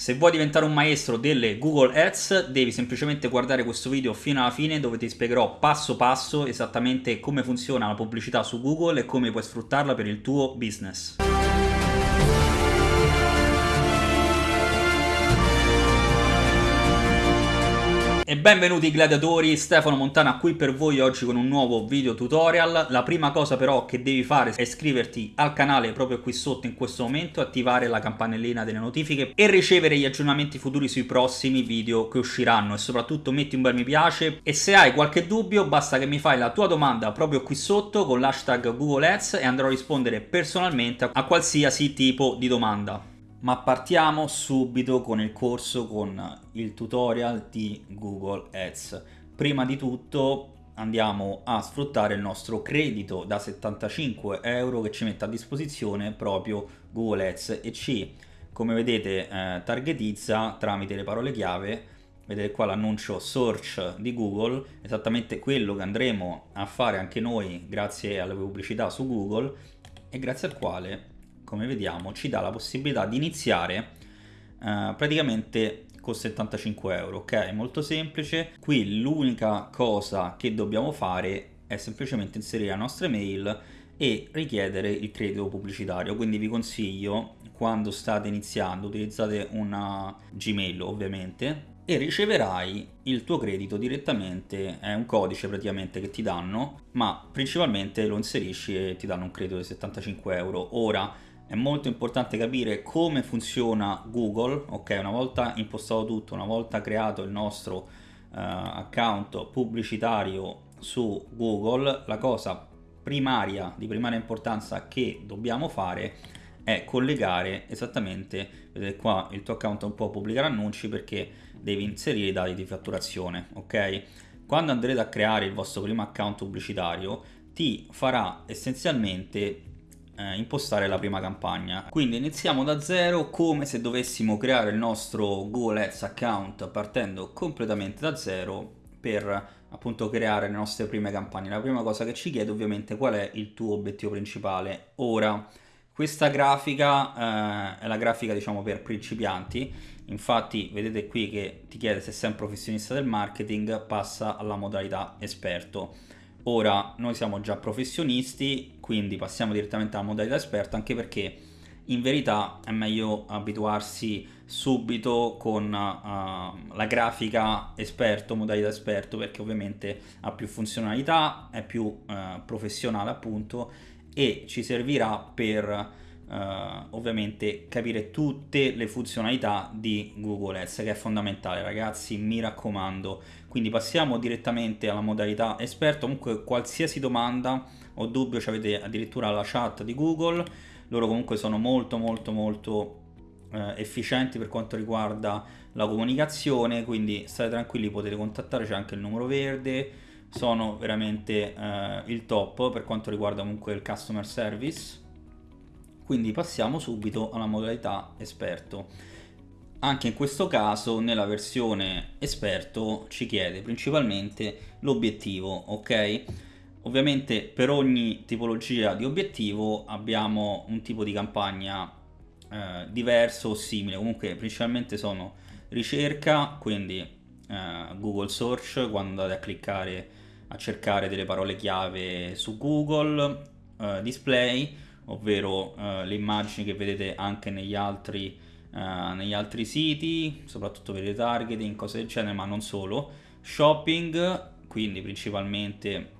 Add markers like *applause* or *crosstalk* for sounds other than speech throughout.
Se vuoi diventare un maestro delle Google Ads devi semplicemente guardare questo video fino alla fine dove ti spiegherò passo passo esattamente come funziona la pubblicità su Google e come puoi sfruttarla per il tuo business. E benvenuti gladiatori, Stefano Montana qui per voi oggi con un nuovo video tutorial. La prima cosa però che devi fare è iscriverti al canale proprio qui sotto in questo momento, attivare la campanellina delle notifiche e ricevere gli aggiornamenti futuri sui prossimi video che usciranno e soprattutto metti un bel mi piace e se hai qualche dubbio basta che mi fai la tua domanda proprio qui sotto con l'hashtag Google Ads e andrò a rispondere personalmente a qualsiasi tipo di domanda. Ma partiamo subito con il corso, con il tutorial di Google Ads. Prima di tutto andiamo a sfruttare il nostro credito da 75 euro che ci mette a disposizione proprio Google Ads e ci, come vedete, eh, targetizza tramite le parole chiave vedete qua l'annuncio search di Google, esattamente quello che andremo a fare anche noi grazie alle pubblicità su Google e grazie al quale come vediamo ci dà la possibilità di iniziare eh, praticamente con 75 euro ok? Molto semplice. Qui l'unica cosa che dobbiamo fare è semplicemente inserire la nostra email e richiedere il credito pubblicitario. Quindi vi consiglio quando state iniziando utilizzate una gmail ovviamente e riceverai il tuo credito direttamente, è un codice praticamente che ti danno, ma principalmente lo inserisci e ti danno un credito di 75 euro. Ora, è molto importante capire come funziona Google, ok? Una volta impostato tutto, una volta creato il nostro uh, account pubblicitario su Google, la cosa primaria, di primaria importanza che dobbiamo fare è collegare esattamente, vedete qua il tuo account un po' pubblicare annunci perché devi inserire i dati di fatturazione, ok? Quando andrete a creare il vostro primo account pubblicitario ti farà essenzialmente eh, impostare la prima campagna. Quindi iniziamo da zero come se dovessimo creare il nostro Google Ads account partendo completamente da zero per appunto creare le nostre prime campagne. La prima cosa che ci chiede ovviamente qual è il tuo obiettivo principale. Ora, questa grafica eh, è la grafica diciamo per principianti, infatti vedete qui che ti chiede se sei un professionista del marketing, passa alla modalità esperto. Ora noi siamo già professionisti, quindi passiamo direttamente alla modalità esperto, anche perché in verità è meglio abituarsi subito con uh, la grafica esperto, modalità esperto, perché ovviamente ha più funzionalità, è più uh, professionale appunto e ci servirà per Uh, ovviamente capire tutte le funzionalità di Google Ads che è fondamentale ragazzi mi raccomando quindi passiamo direttamente alla modalità esperto. Comunque qualsiasi domanda o dubbio ci avete addirittura la chat di Google. Loro comunque sono molto molto molto uh, efficienti per quanto riguarda la comunicazione. Quindi state tranquilli potete contattare c'è anche il numero verde. Sono veramente uh, il top per quanto riguarda comunque il customer service. Quindi passiamo subito alla modalità esperto anche in questo caso nella versione esperto ci chiede principalmente l'obiettivo ok? Ovviamente per ogni tipologia di obiettivo abbiamo un tipo di campagna eh, diverso o simile. Comunque principalmente sono ricerca quindi eh, google search quando andate a cliccare a cercare delle parole chiave su google eh, display ovvero eh, le immagini che vedete anche negli altri, eh, negli altri siti, soprattutto per i targeting, cose del genere, ma non solo. Shopping, quindi principalmente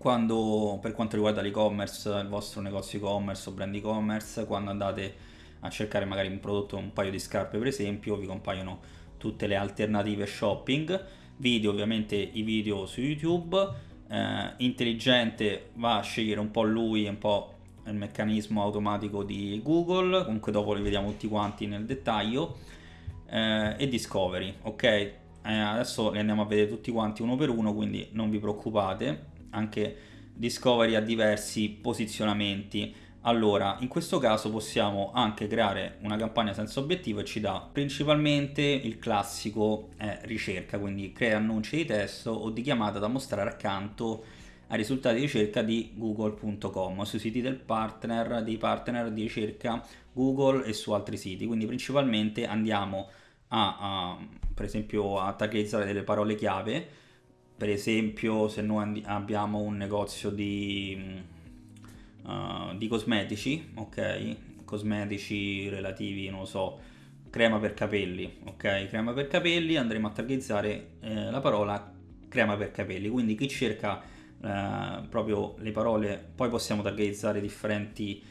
quando, per quanto riguarda l'e-commerce, il vostro negozio e-commerce o brand e-commerce, quando andate a cercare magari un prodotto, un paio di scarpe per esempio, vi compaiono tutte le alternative shopping, video ovviamente i video su YouTube, eh, intelligente va a scegliere un po' lui, un po' il meccanismo automatico di Google, comunque dopo li vediamo tutti quanti nel dettaglio, eh, e Discovery, ok? Eh, adesso li andiamo a vedere tutti quanti uno per uno, quindi non vi preoccupate, anche Discovery ha diversi posizionamenti. Allora, in questo caso possiamo anche creare una campagna senza obiettivo e ci dà principalmente il classico eh, ricerca, quindi crea annunci di testo o di chiamata da mostrare accanto ai risultati di ricerca di google.com sui siti del partner, dei partner di ricerca Google e su altri siti, quindi principalmente andiamo a, a per esempio a targetizzare delle parole chiave, per esempio se noi abbiamo un negozio di, uh, di cosmetici, ok, cosmetici relativi, non so, crema per capelli, ok, crema per capelli, andremo a targetizzare eh, la parola crema per capelli, quindi chi cerca eh, proprio le parole, poi possiamo targetizzare differenti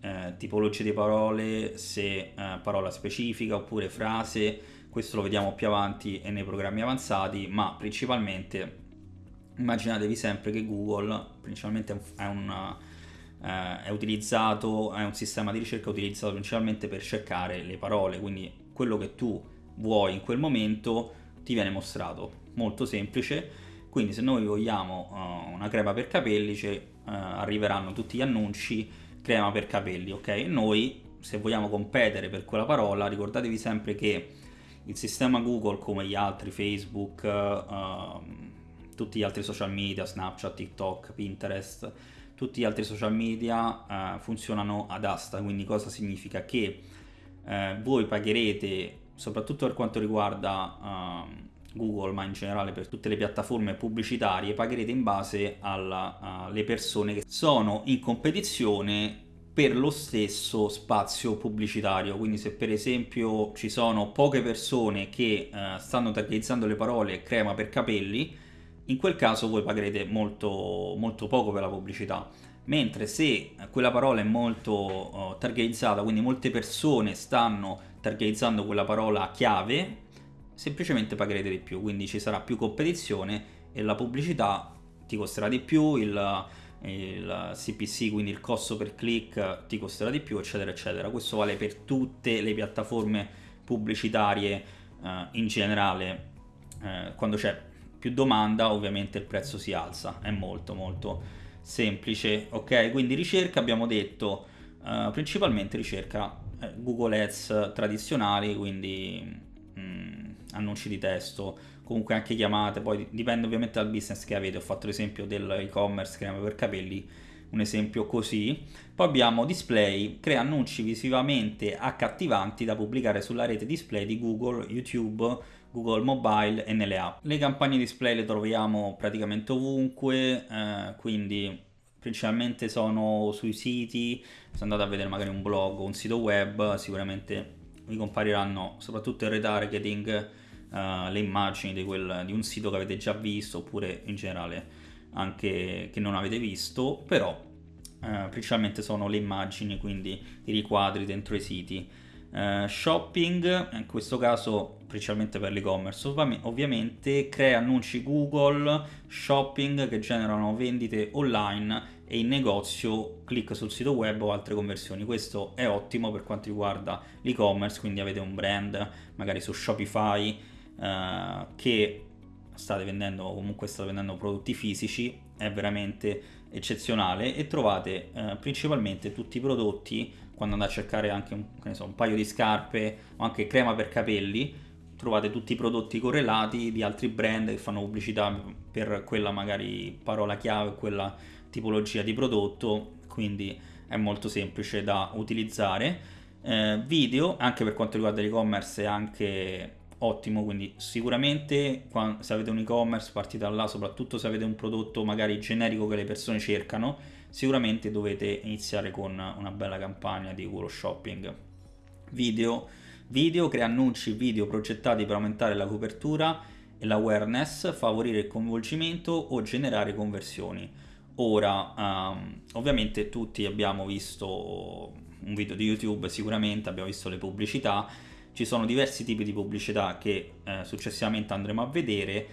eh, tipologie di parole, se eh, parola specifica oppure frase, questo lo vediamo più avanti e nei programmi avanzati, ma principalmente immaginatevi sempre che Google principalmente è un, eh, è utilizzato, è un sistema di ricerca utilizzato principalmente per cercare le parole, quindi quello che tu vuoi in quel momento ti viene mostrato, molto semplice. Quindi se noi vogliamo uh, una crema per capelli, cioè, uh, arriveranno tutti gli annunci crema per capelli, ok? Noi se vogliamo competere per quella parola, ricordatevi sempre che il sistema Google come gli altri Facebook, uh, tutti gli altri social media, Snapchat, TikTok, Pinterest, tutti gli altri social media uh, funzionano ad asta, quindi cosa significa? Che voi pagherete, soprattutto per quanto riguarda ehm, Google, ma in generale per tutte le piattaforme pubblicitarie, pagherete in base alle persone che sono in competizione per lo stesso spazio pubblicitario. Quindi se per esempio ci sono poche persone che uh, stanno targetizzando le parole crema per capelli, in quel caso voi pagherete molto, molto poco per la pubblicità. Mentre se quella parola è molto uh, targetizzata, quindi molte persone stanno targetizzando quella parola chiave, semplicemente pagherete di più, quindi ci sarà più competizione e la pubblicità ti costerà di più, il, il CPC, quindi il costo per click ti costerà di più, eccetera, eccetera. Questo vale per tutte le piattaforme pubblicitarie eh, in generale. Eh, quando c'è più domanda, ovviamente il prezzo si alza, è molto molto semplice. Ok, quindi ricerca abbiamo detto eh, principalmente ricerca eh, Google Ads tradizionali, quindi annunci di testo, comunque anche chiamate, poi dipende ovviamente dal business che avete, ho fatto l'esempio dell'e-commerce crema per capelli, un esempio così. Poi abbiamo display, crea annunci visivamente accattivanti da pubblicare sulla rete display di Google, YouTube, Google Mobile e nelle app. Le campagne display le troviamo praticamente ovunque, eh, quindi principalmente sono sui siti, se andate a vedere magari un blog o un sito web, sicuramente vi compariranno soprattutto il retargeting uh, le immagini di, quel, di un sito che avete già visto oppure in generale anche che non avete visto, però uh, principalmente sono le immagini, quindi i riquadri dentro i siti. Uh, shopping, in questo caso principalmente per l'e-commerce, Ov- ovviamente crea annunci Google, shopping che generano vendite online e in negozio clic sul sito web o altre conversioni. Questo è ottimo per quanto riguarda l'e-commerce, quindi avete un brand magari su Shopify eh, che state vendendo o comunque state vendendo prodotti fisici è veramente eccezionale e trovate eh, principalmente tutti i prodotti quando andate a cercare anche un, so, un paio di scarpe o anche crema per capelli trovate tutti i prodotti correlati di altri brand che fanno pubblicità per quella magari parola chiave, quella tipologia di prodotto, quindi è molto semplice da utilizzare. Eh, video, anche per quanto riguarda l'e-commerce, è anche ottimo, quindi sicuramente se avete un e-commerce partite da là, soprattutto se avete un prodotto magari generico che le persone cercano, sicuramente dovete iniziare con una bella campagna di Google Shopping. Video, video crea annunci video progettati per aumentare la copertura e l'awareness, favorire il coinvolgimento o generare conversioni. Ora, um, ovviamente tutti abbiamo visto un video di YouTube, sicuramente abbiamo visto le pubblicità, ci sono diversi tipi di pubblicità che eh, successivamente andremo a vedere.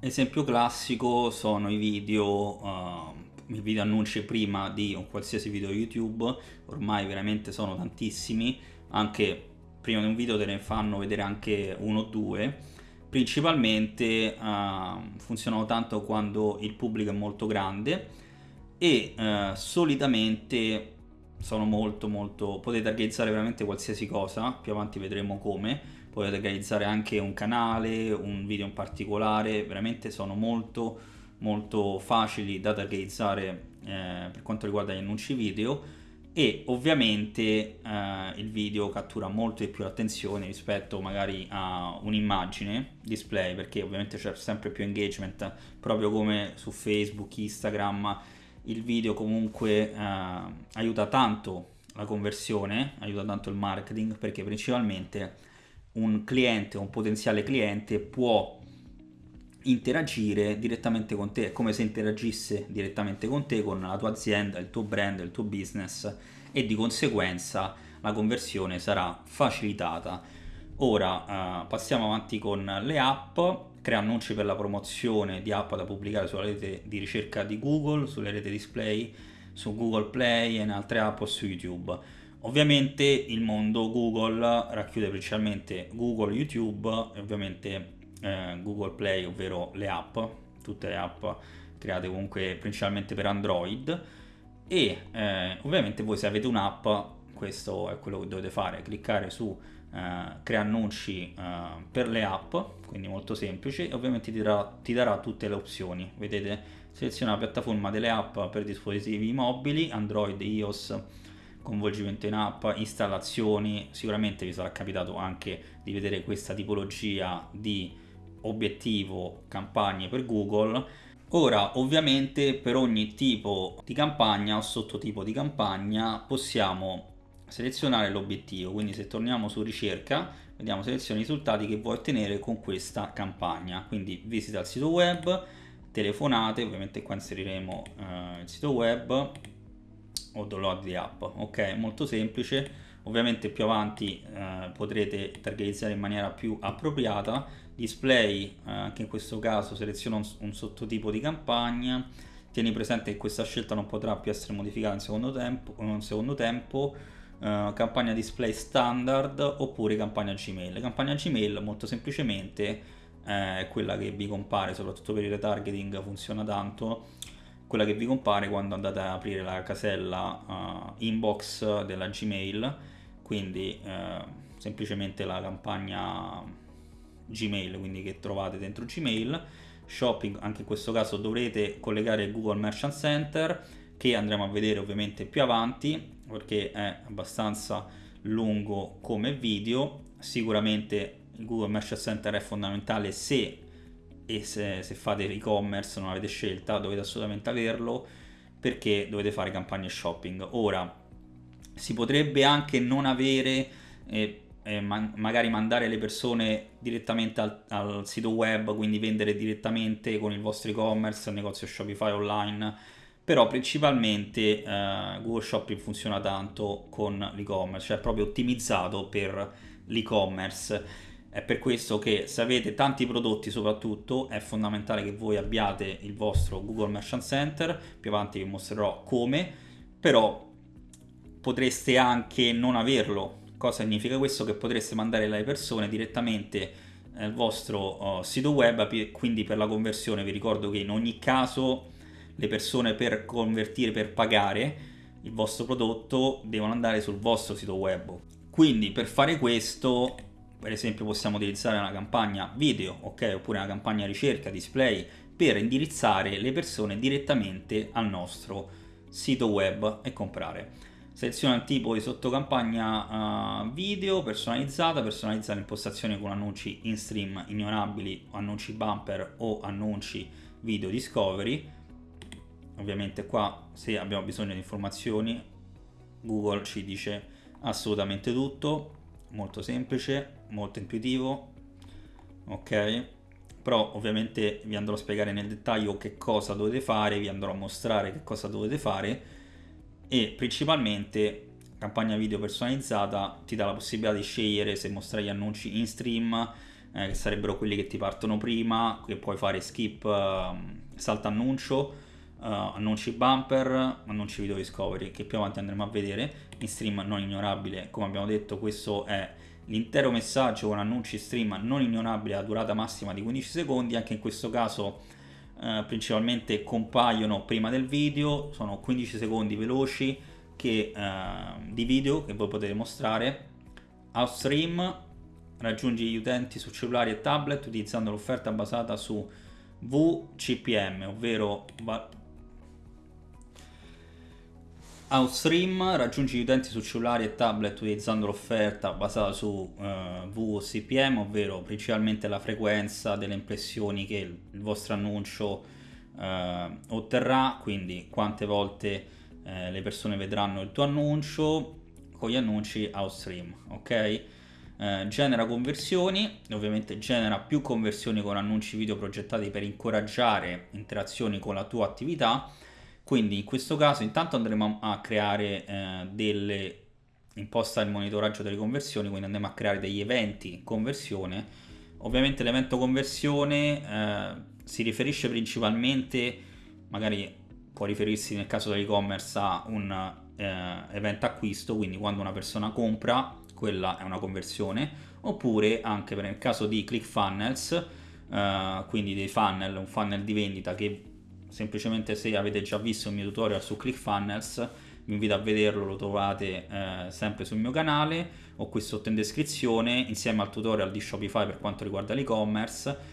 Esempio classico sono i video, uh, i video annunci prima di un qualsiasi video YouTube, ormai veramente sono tantissimi, anche prima di un video te ne fanno vedere anche uno o due. Principalmente uh, funzionano tanto quando il pubblico è molto grande e uh, solitamente sono molto molto potete organizzare veramente qualsiasi cosa più avanti vedremo come. Potete organizzare anche un canale un video in particolare veramente sono molto molto facili da organizzare eh, per quanto riguarda gli annunci video. E ovviamente eh, il video cattura molto di più l'attenzione rispetto magari a un'immagine display perché ovviamente c'è sempre più engagement proprio come su Facebook, Instagram il video comunque eh, aiuta tanto la conversione, aiuta tanto il marketing perché principalmente un cliente, un potenziale cliente può interagire direttamente con te, è come se interagisse direttamente con te, con la tua azienda, il tuo brand, il tuo business e di conseguenza la conversione sarà facilitata. Ora eh, passiamo avanti con le app, crea annunci per la promozione di app da pubblicare sulla rete di ricerca di Google, sulle reti display, su Google Play e in altre app o su YouTube. Ovviamente il mondo Google racchiude principalmente Google, YouTube e ovviamente eh, Google Play, ovvero le app, tutte le app create comunque principalmente per Android e eh, ovviamente voi se avete un'app questo è quello che dovete fare, cliccare su eh, crea annunci eh, per le app, quindi molto semplice e ovviamente ti darà, ti darà tutte le opzioni, vedete seleziona la piattaforma delle app per dispositivi mobili, Android, iOS, coinvolgimento in app, installazioni, sicuramente vi sarà capitato anche di vedere questa tipologia di obiettivo campagne per Google. Ora, ovviamente, per ogni tipo di campagna o sottotipo di campagna possiamo selezionare l'obiettivo. Quindi se torniamo su ricerca, vediamo seleziona i risultati che vuoi ottenere con questa campagna. Quindi visita il sito web, telefonate, ovviamente qua inseriremo eh, il sito web o download di app. Ok, molto semplice. Ovviamente più avanti eh, potrete targetizzare in maniera più appropriata display, eh, anche in questo caso seleziono un, un, sottotipo di campagna, tieni presente che questa scelta non potrà più essere modificata in secondo tempo, in secondo tempo eh, campagna display standard oppure campagna Gmail. Campagna Gmail molto semplicemente eh, è quella che vi compare, soprattutto per il retargeting funziona tanto, quella che vi compare quando andate ad aprire la casella uh, inbox della Gmail, quindi uh, semplicemente la campagna Gmail, quindi che trovate dentro Gmail. Shopping, anche in questo caso dovrete collegare Google Merchant Center, che andremo a vedere ovviamente più avanti, perché è abbastanza lungo come video. Sicuramente il Google Merchant Center è fondamentale se e se, se fate e-commerce non avete scelta dovete assolutamente averlo perché dovete fare campagne shopping ora si potrebbe anche non avere eh, eh, man magari mandare le persone direttamente al, al, sito web, quindi vendere direttamente con il vostro e-commerce, il negozio Shopify online, però principalmente eh, Google Shopping funziona tanto con l'e-commerce, cioè proprio ottimizzato per l'e-commerce. È per questo che se avete tanti prodotti soprattutto è fondamentale che voi abbiate il vostro Google Merchant Center, più avanti vi mostrerò come, però potreste anche non averlo Cosa significa questo? Che potreste mandare alle persone direttamente nel vostro uh, sito web, quindi per la conversione vi ricordo che in ogni caso le persone per convertire, per pagare il vostro prodotto devono andare sul vostro sito web. Quindi per fare questo, per esempio possiamo utilizzare una campagna video, ok, oppure una campagna ricerca, display, per indirizzare le persone direttamente al nostro sito web e comprare. Seleziona il tipo di sottocampagna uh, video personalizzata, personalizza l'impostazione con annunci in stream ignorabili, annunci bumper o annunci video discovery. Ovviamente qua se abbiamo bisogno di informazioni Google ci dice assolutamente tutto, molto semplice, molto intuitivo, ok? Però ovviamente vi andrò a spiegare nel dettaglio che cosa dovete fare, vi andrò a mostrare che cosa dovete fare e principalmente campagna video personalizzata ti dà la possibilità di scegliere se mostrare gli annunci in stream eh, che sarebbero quelli che ti partono prima che puoi fare skip uh, salta annuncio uh, annunci bumper annunci video discovery che più avanti andremo a vedere. In stream non ignorabile come abbiamo detto questo è l'intero messaggio con annunci stream non ignorabile a durata massima di 15 secondi. Anche in questo caso eh, principalmente compaiono prima del video, sono 15 secondi veloci che, eh, di video che voi potete mostrare. Outstream raggiungi gli utenti su cellulari e tablet utilizzando l'offerta basata su VCPM, ovvero Outstream raggiungi gli utenti su cellulari e tablet utilizzando l'offerta basata su uh, VCPM, ovvero principalmente la frequenza delle impressioni che il vostro annuncio uh, otterrà, quindi quante volte uh, le persone vedranno il tuo annuncio con gli annunci Outstream, ok? genera conversioni, ovviamente genera più conversioni con annunci video progettati per incoraggiare interazioni con la tua attività quindi in questo caso intanto andremo a creare eh, delle imposta il monitoraggio delle conversioni, quindi andremo a creare degli eventi conversione. Ovviamente l'evento conversione eh, si riferisce principalmente, magari può riferirsi nel caso dell'e-commerce a un eh, evento acquisto, quindi quando una persona compra, quella è una conversione, oppure anche per il caso di ClickFunnels, eh, quindi dei funnel, un funnel di vendita che semplicemente se avete già visto il mio tutorial su ClickFunnels vi invito a vederlo, lo trovate eh, sempre sul mio canale. O qui sotto in descrizione insieme al tutorial di Shopify per quanto riguarda l'e-commerce.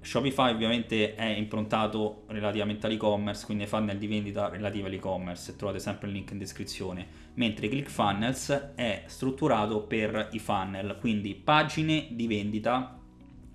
Shopify ovviamente è improntato relativamente all'e-commerce, quindi ai funnel di vendita relativi all'e-commerce, trovate sempre il link in descrizione, mentre ClickFunnels è strutturato per i funnel, quindi pagine di vendita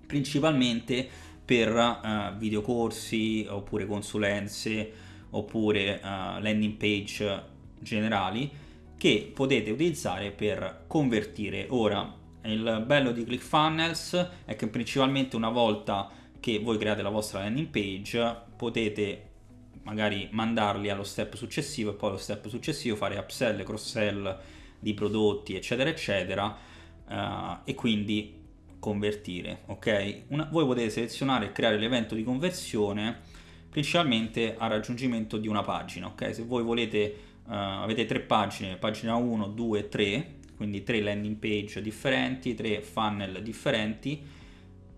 principalmente per uh, videocorsi oppure consulenze oppure uh, landing page generali che potete utilizzare per convertire. Ora, il bello di ClickFunnels è che principalmente una volta che voi create la vostra landing page potete magari mandarli allo step successivo e poi allo step successivo fare upsell, cross sell di prodotti eccetera eccetera uh, e quindi convertire, ok? Una, voi potete selezionare e creare l'evento di conversione principalmente a raggiungimento di una pagina, ok? Se voi volete, uh, avete tre pagine, pagina 1, 2, 3, quindi tre landing page differenti, tre funnel differenti,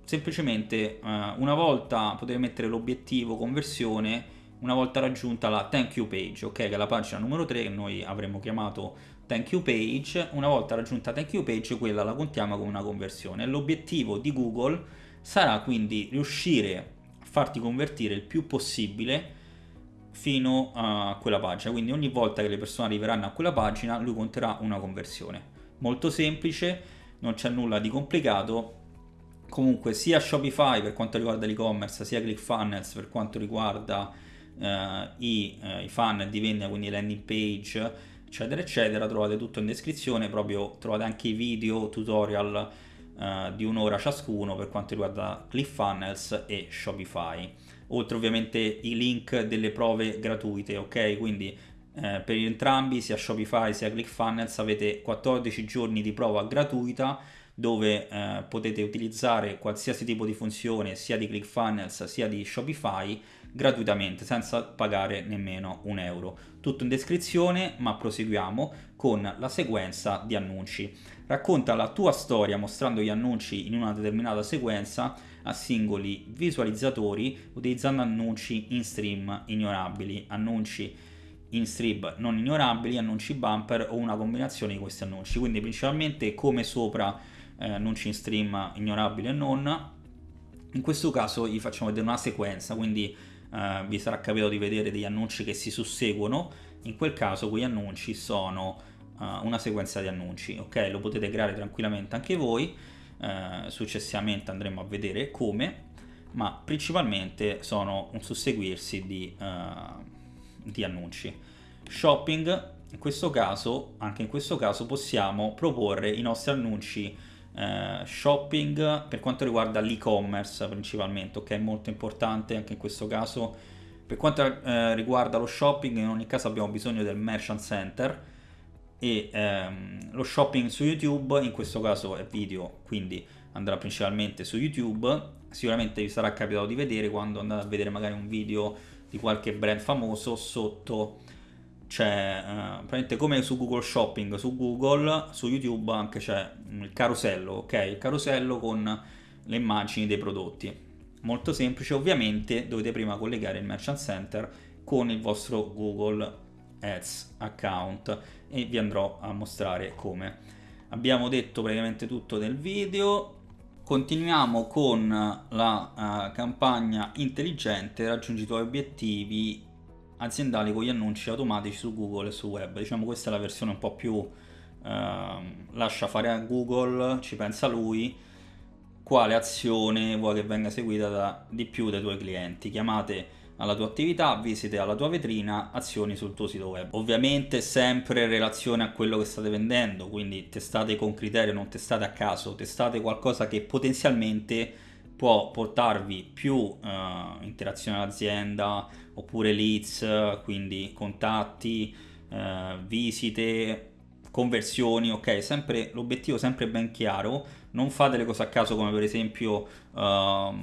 semplicemente uh, una volta potete mettere l'obiettivo conversione una volta raggiunta la thank you page, ok? Che è la pagina numero 3 che noi avremmo chiamato thank you page, una volta raggiunta thank you page quella la contiamo come una conversione. L'obiettivo di Google sarà quindi riuscire a farti convertire il più possibile fino a quella pagina, quindi ogni volta che le persone arriveranno a quella pagina lui conterà una conversione. Molto semplice, non c'è nulla di complicato, comunque sia Shopify per quanto riguarda l'e-commerce, sia ClickFunnels per quanto riguarda eh, i, eh, i funnel di vendita, quindi landing page, eccetera eccetera trovate tutto in descrizione proprio trovate anche i video tutorial uh, di un'ora ciascuno per quanto riguarda ClickFunnels e Shopify oltre ovviamente i link delle prove gratuite ok quindi eh, per entrambi sia Shopify sia ClickFunnels avete 14 giorni di prova gratuita dove eh, potete utilizzare qualsiasi tipo di funzione sia di ClickFunnels sia di Shopify gratuitamente senza pagare nemmeno un euro. Tutto in descrizione ma proseguiamo con la sequenza di annunci. Racconta la tua storia mostrando gli annunci in una determinata sequenza a singoli visualizzatori utilizzando annunci in stream ignorabili, annunci in stream non ignorabili, annunci bumper o una combinazione di questi annunci. Quindi principalmente come sopra eh, annunci in stream ignorabili e non. In questo caso gli facciamo vedere una sequenza, quindi eh, vi sarà capitato di vedere degli annunci che si susseguono, in quel caso quegli annunci sono uh, una sequenza di annunci, ok? Lo potete creare tranquillamente anche voi, uh, successivamente andremo a vedere come, ma principalmente sono un susseguirsi di, uh, di annunci. Shopping, in questo caso, anche in questo caso possiamo proporre i nostri annunci eh, shopping per quanto riguarda l'e-commerce principalmente, ok? Molto importante anche in questo caso. Per quanto eh, riguarda lo shopping, in ogni caso abbiamo bisogno del merchant center e ehm, lo shopping su YouTube, in questo caso è video, quindi andrà principalmente su YouTube. Sicuramente vi sarà capitato di vedere quando andate a vedere magari un video di qualche brand famoso sotto c'è uh, praticamente come su Google Shopping, su Google, su YouTube anche c'è il carosello, ok? Il carosello con le immagini dei prodotti. Molto semplice, ovviamente dovete prima collegare il Merchant Center con il vostro Google Ads account e vi andrò a mostrare come. Abbiamo detto praticamente tutto nel video, continuiamo con la uh, campagna intelligente raggiungi i tuoi obiettivi aziendali con gli annunci automatici su Google e su web. Diciamo questa è la versione un po' più eh, lascia fare a Google, ci pensa lui, quale azione vuoi che venga seguita da, di più dai tuoi clienti. Chiamate alla tua attività, visite alla tua vetrina, azioni sul tuo sito web. Ovviamente sempre in relazione a quello che state vendendo, quindi testate con criterio, non testate a caso, testate qualcosa che potenzialmente può portarvi più uh, interazione all'azienda oppure leads, quindi contatti, uh, visite, conversioni, ok? Sempre l'obiettivo sempre ben chiaro, non fate le cose a caso come per esempio uh,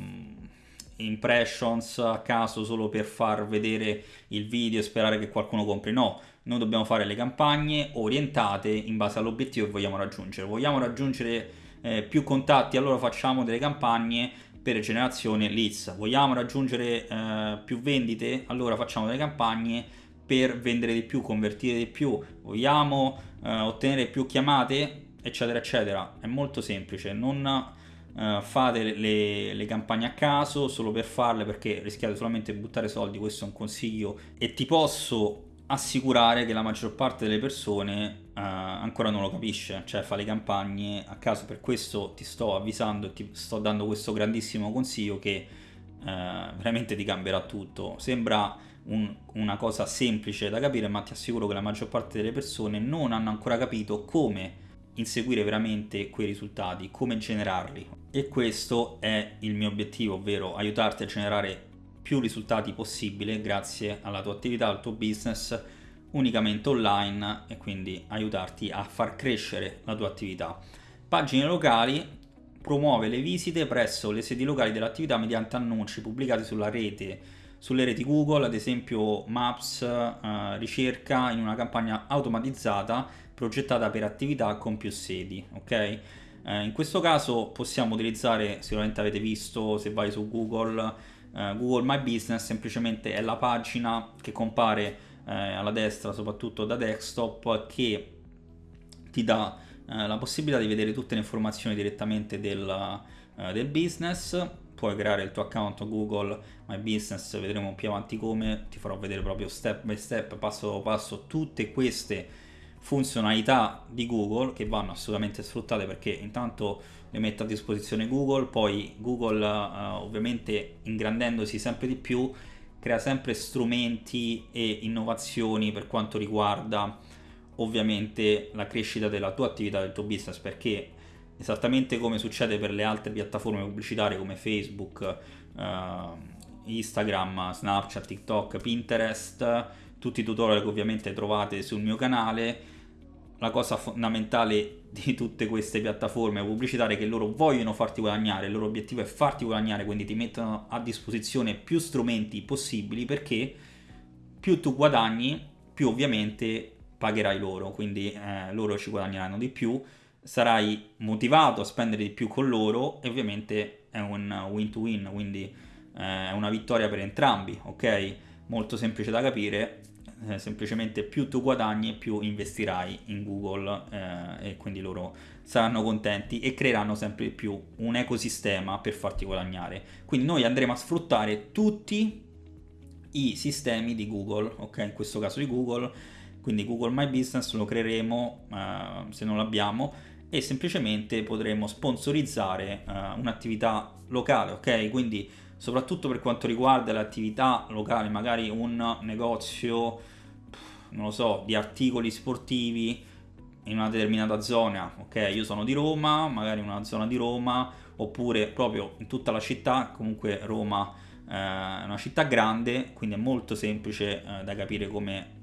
impressions a caso solo per far vedere il video e sperare che qualcuno compri, no, noi dobbiamo fare le campagne orientate in base all'obiettivo che vogliamo raggiungere. Vogliamo raggiungere eh, più contatti, allora facciamo delle campagne per generazione leads. Vogliamo raggiungere eh, più vendite? Allora facciamo delle campagne per vendere di più, convertire di più. Vogliamo eh, ottenere più chiamate? Eccetera, eccetera. È molto semplice. Non eh, fate le, le, campagne a caso solo per farle perché rischiate solamente di buttare soldi. Questo è un consiglio. E ti posso assicurare che la maggior parte delle persone uh, ancora non lo capisce, cioè fa le campagne a caso, per questo ti sto avvisando e ti sto dando questo grandissimo consiglio che uh, veramente ti cambierà tutto. Sembra un, una cosa semplice da capire, ma ti assicuro che la maggior parte delle persone non hanno ancora capito come inseguire veramente quei risultati, come generarli. E questo è il mio obiettivo, ovvero aiutarti a generare più risultati possibile grazie alla tua attività, al tuo business unicamente online e quindi aiutarti a far crescere la tua attività. Pagine locali promuove le visite presso le sedi locali dell'attività mediante annunci pubblicati sulla rete, sulle reti Google, ad esempio Maps, eh, ricerca in una campagna automatizzata progettata per attività con più sedi, ok? Eh, in questo caso possiamo utilizzare, sicuramente avete visto se vai su Google, eh, Google My Business semplicemente è la pagina che compare eh, alla destra, soprattutto da desktop, che ti dà eh, la possibilità di vedere tutte le informazioni direttamente del, eh, del business. Puoi creare il tuo account Google My Business, vedremo più avanti come, ti farò vedere proprio step by step, passo dopo passo, tutte queste funzionalità di Google che vanno assolutamente sfruttate perché intanto le mette a disposizione Google, poi Google uh, ovviamente ingrandendosi sempre di più crea sempre strumenti e innovazioni per quanto riguarda ovviamente la crescita della tua attività, del tuo business perché esattamente come succede per le altre piattaforme pubblicitarie come Facebook, uh, Instagram, Snapchat, TikTok, Pinterest, tutti i tutorial che ovviamente trovate sul mio canale la cosa fondamentale di tutte queste piattaforme pubblicitarie è che loro vogliono farti guadagnare, il loro obiettivo è farti guadagnare, quindi ti mettono a disposizione più strumenti possibili perché più tu guadagni, più ovviamente pagherai loro, quindi eh, loro ci guadagneranno di più, sarai motivato a spendere di più con loro e ovviamente è un win to win, quindi eh, è una vittoria per entrambi, ok? Molto semplice da capire eh, semplicemente più tu guadagni più investirai in Google eh, e quindi loro saranno contenti e creeranno sempre più un ecosistema per farti guadagnare. Quindi noi andremo a sfruttare tutti i sistemi di Google, ok? In questo caso di Google, quindi Google My Business lo creeremo eh, se non l'abbiamo e semplicemente potremo sponsorizzare eh, un'attività locale, ok? Quindi soprattutto per quanto riguarda le attività locali, magari un negozio, non lo so, di articoli sportivi in una determinata zona, ok? Io sono di Roma, magari in una zona di Roma, oppure proprio in tutta la città, comunque Roma eh, è una città grande, quindi è molto semplice eh, da capire come